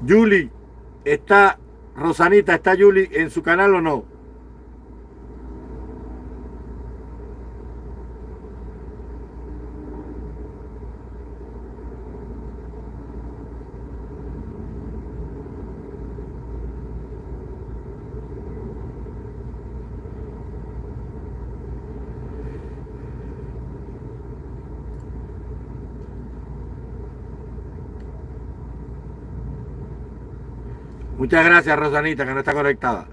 Julie, ¿está Rosanita, está Julie en su canal o no? Muchas gracias, Rosanita, que no está conectada.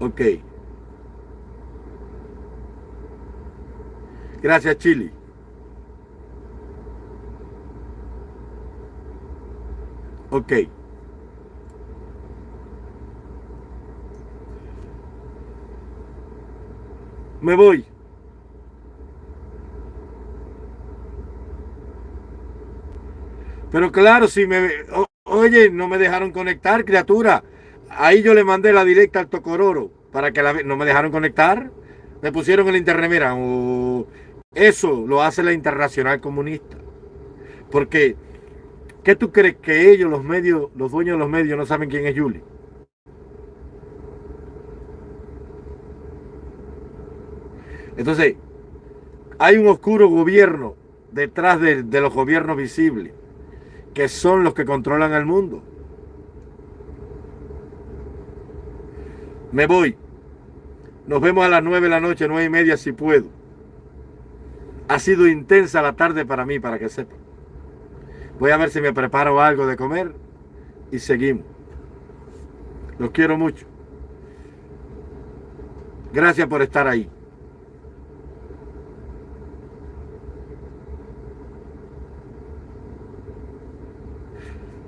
Ok. Gracias, Chili. Ok. Me voy. Pero claro, si me... oye, no me dejaron conectar, criatura. Ahí yo le mandé la directa al Tocororo para que la, no me dejaron conectar. Me pusieron el internet, mira, eso lo hace la internacional comunista. Porque, ¿qué tú crees que ellos, los medios, los dueños de los medios, no saben quién es Yuli? Entonces, hay un oscuro gobierno detrás de, los gobiernos visibles, que son los que controlan el mundo. Me voy. Nos vemos a las nueve de la noche, nueve y media si puedo. Ha sido intensa la tarde para mí, para que sepan. Voy a ver si me preparo algo de comer y seguimos. Los quiero mucho. Gracias por estar ahí.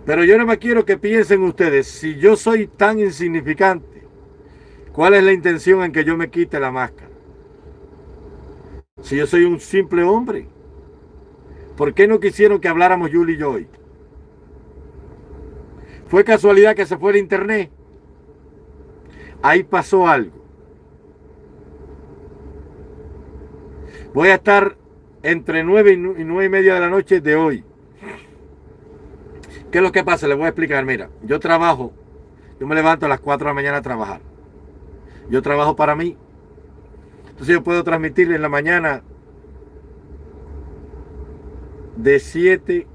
Pero yo no me quiero que piensen ustedes, si yo soy tan insignificante, ¿Cuál es la intención en que yo me quite la máscara? Si yo soy un simple hombre, ¿por qué no quisieron que habláramos Yuli y yo hoy? ¿Fue casualidad que se fue el internet? Ahí pasó algo. Voy a estar entre nueve y nueve y media de la noche de hoy. ¿Qué es lo que pasa? Les voy a explicar. Mira, yo trabajo, yo me levanto a las 4 de la mañana a trabajar. Yo trabajo para mí. Entonces yo puedo transmitir en la mañana de 7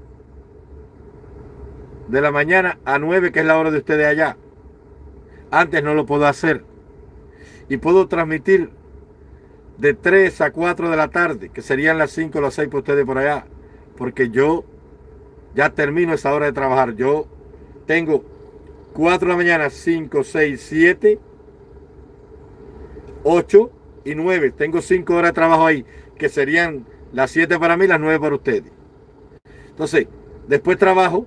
de la mañana a 9, que es la hora de ustedes allá. Antes no lo puedo hacer. Y puedo transmitir de 3 a 4 de la tarde, que serían las 5 o las 6 para ustedes por allá. Porque yo ya termino esa hora de trabajar. Yo tengo 4 de la mañana, 5, 6, 7 8 y 9. Tengo 5 horas de trabajo ahí, que serían las 7 para mí, las 9 para ustedes. Entonces, después trabajo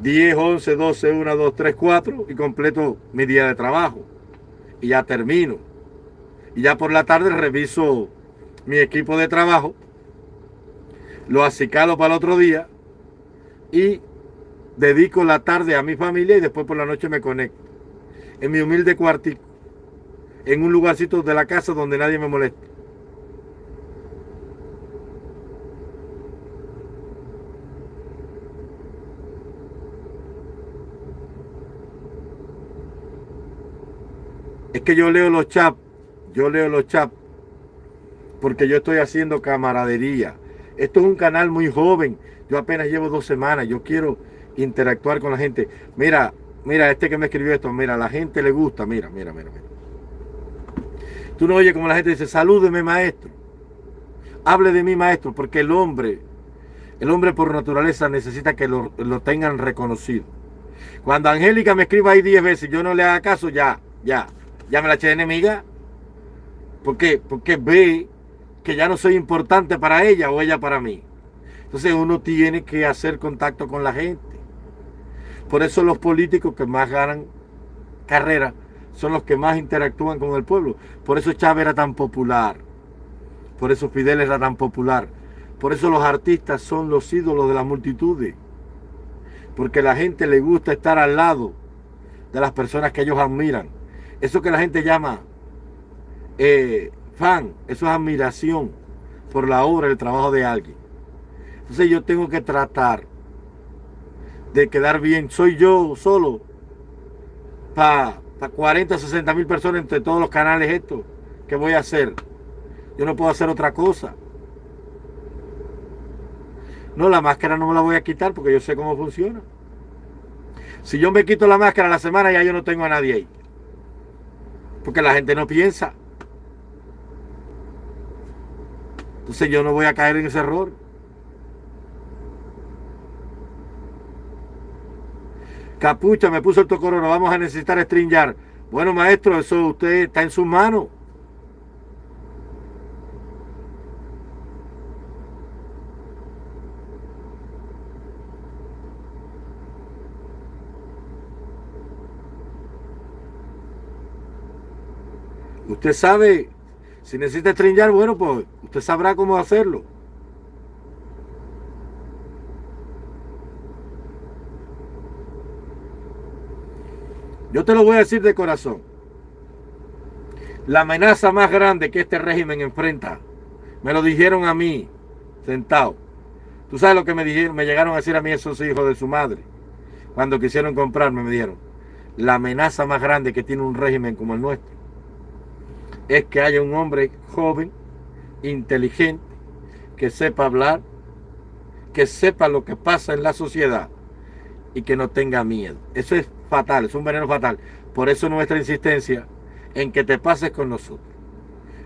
10, 11, 12, 1, 2, 3, 4 y completo mi día de trabajo. Y ya termino. Y ya por la tarde reviso mi equipo de trabajo, lo acicalo para el otro día y dedico la tarde a mi familia y después por la noche me conecto. En mi humilde cuartico en un lugarcito de la casa donde nadie me moleste. Es que yo leo los chats, yo leo los chats, porque yo estoy haciendo camaradería. Esto es un canal muy joven, yo apenas llevo dos semanas, yo quiero interactuar con la gente. Mira, mira, este que me escribió esto, mira, la gente le gusta, mira, mira, mira, mira. Tú no oyes como la gente dice, salúdeme maestro. Hable de mí maestro, porque el hombre, el hombre por naturaleza necesita que lo, tengan reconocido. Cuando Angélica me escriba ahí 10 veces yo no le haga caso, ya, ya, ya me la eché de enemiga. ¿Por qué? Porque ve que ya no soy importante para ella o ella para mí. Entonces uno tiene que hacer contacto con la gente. Por eso los políticos que más ganan carrera son los que más interactúan con el pueblo. Por eso Chávez era tan popular. Por eso Fidel era tan popular. Por eso los artistas son los ídolos de las multitudes. Porque la gente le gusta estar al lado de las personas que ellos admiran. Eso que la gente llama eh, fan, eso es admiración por la obra, el trabajo de alguien. Entonces yo tengo que tratar de quedar bien. Soy yo solo para 40, 60 mil personas entre todos los canales estos. ¿Qué voy a hacer? Yo no puedo hacer otra cosa. No, la máscara no me la voy a quitar porque yo sé cómo funciona. Si yo me quito la máscara la semana, ya yo no tengo a nadie ahí. Porque la gente no piensa. Entonces yo no voy a caer en ese error. Capucha, me puso el tocororo, vamos a necesitar stringar. Bueno, maestro, eso usted está en sus manos. Usted sabe, si necesita estreñar, bueno, pues usted sabrá cómo hacerlo. Yo te lo voy a decir de corazón. La amenaza más grande que este régimen enfrenta, me lo dijeron a mí, sentado. Tú sabes lo que me dijeron, me llegaron a decir a mí esos hijos de su madre. Cuando quisieron comprarme, me dijeron, la amenaza más grande que tiene un régimen como el nuestro es que haya un hombre joven, inteligente, que sepa hablar, que sepa lo que pasa en la sociedad y que no tenga miedo. Eso es fatal, es un veneno fatal. Por eso nuestra insistencia en que te pases con nosotros.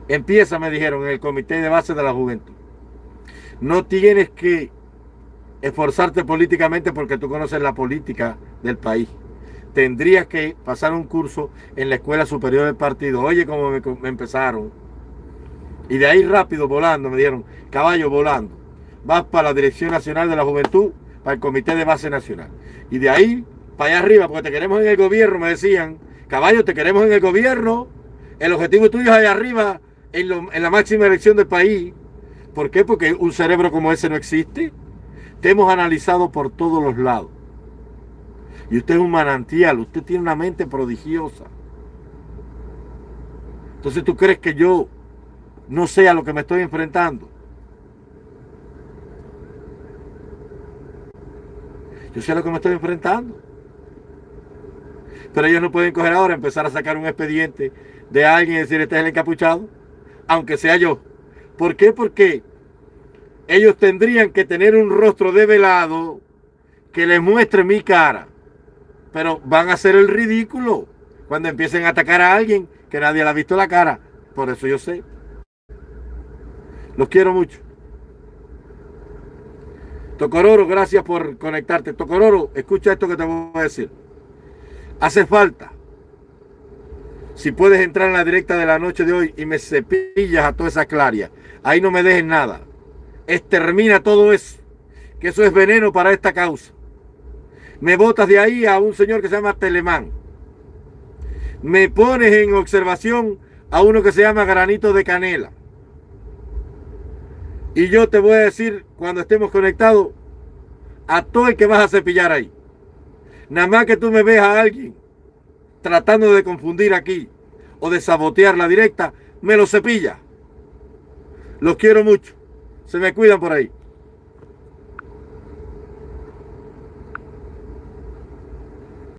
Empieza, me dijeron, en el comité de base de la juventud. No tienes que esforzarte políticamente porque tú conoces la política del país tendrías que pasar un curso en la Escuela Superior del Partido. Oye, cómo me, empezaron. Y de ahí rápido, volando, me dieron, caballo volando. Vas para la Dirección Nacional de la Juventud, para el Comité de Base Nacional. Y de ahí, para allá arriba, porque te queremos en el gobierno, me decían, caballo, te queremos en el gobierno. El objetivo tuyo es allá arriba, en, en la máxima elección del país. ¿Por qué? Porque un cerebro como ese no existe. Te hemos analizado por todos los lados. Y usted es un manantial, usted tiene una mente prodigiosa. Entonces tú crees que yo no sé a lo que me estoy enfrentando. Yo sé a lo que me estoy enfrentando. Pero ellos no pueden coger ahora, empezar a sacar un expediente de alguien y decir, este es el encapuchado, aunque sea yo. ¿Por qué? Porque ellos tendrían que tener un rostro develado que les muestre mi cara pero van a hacer el ridículo cuando empiecen a atacar a alguien que nadie le ha visto la cara. Por eso yo sé. Los quiero mucho. Tocororo, gracias por conectarte. Tocororo, escucha esto que te voy a decir. Hace falta. Si puedes entrar en la directa de la noche de hoy y me cepillas a toda esa claria, ahí no me dejes nada. Extermina todo eso. Que eso es veneno para esta causa. Me botas de ahí a un señor que se llama Telemán. Me pones en observación a uno que se llama Granito de Canela. Y yo te voy a decir cuando estemos conectados a todo el que vas a cepillar ahí. Nada más que tú me veas a alguien tratando de confundir aquí o de sabotear la directa, me lo cepilla. Los quiero mucho. Se me cuidan por ahí.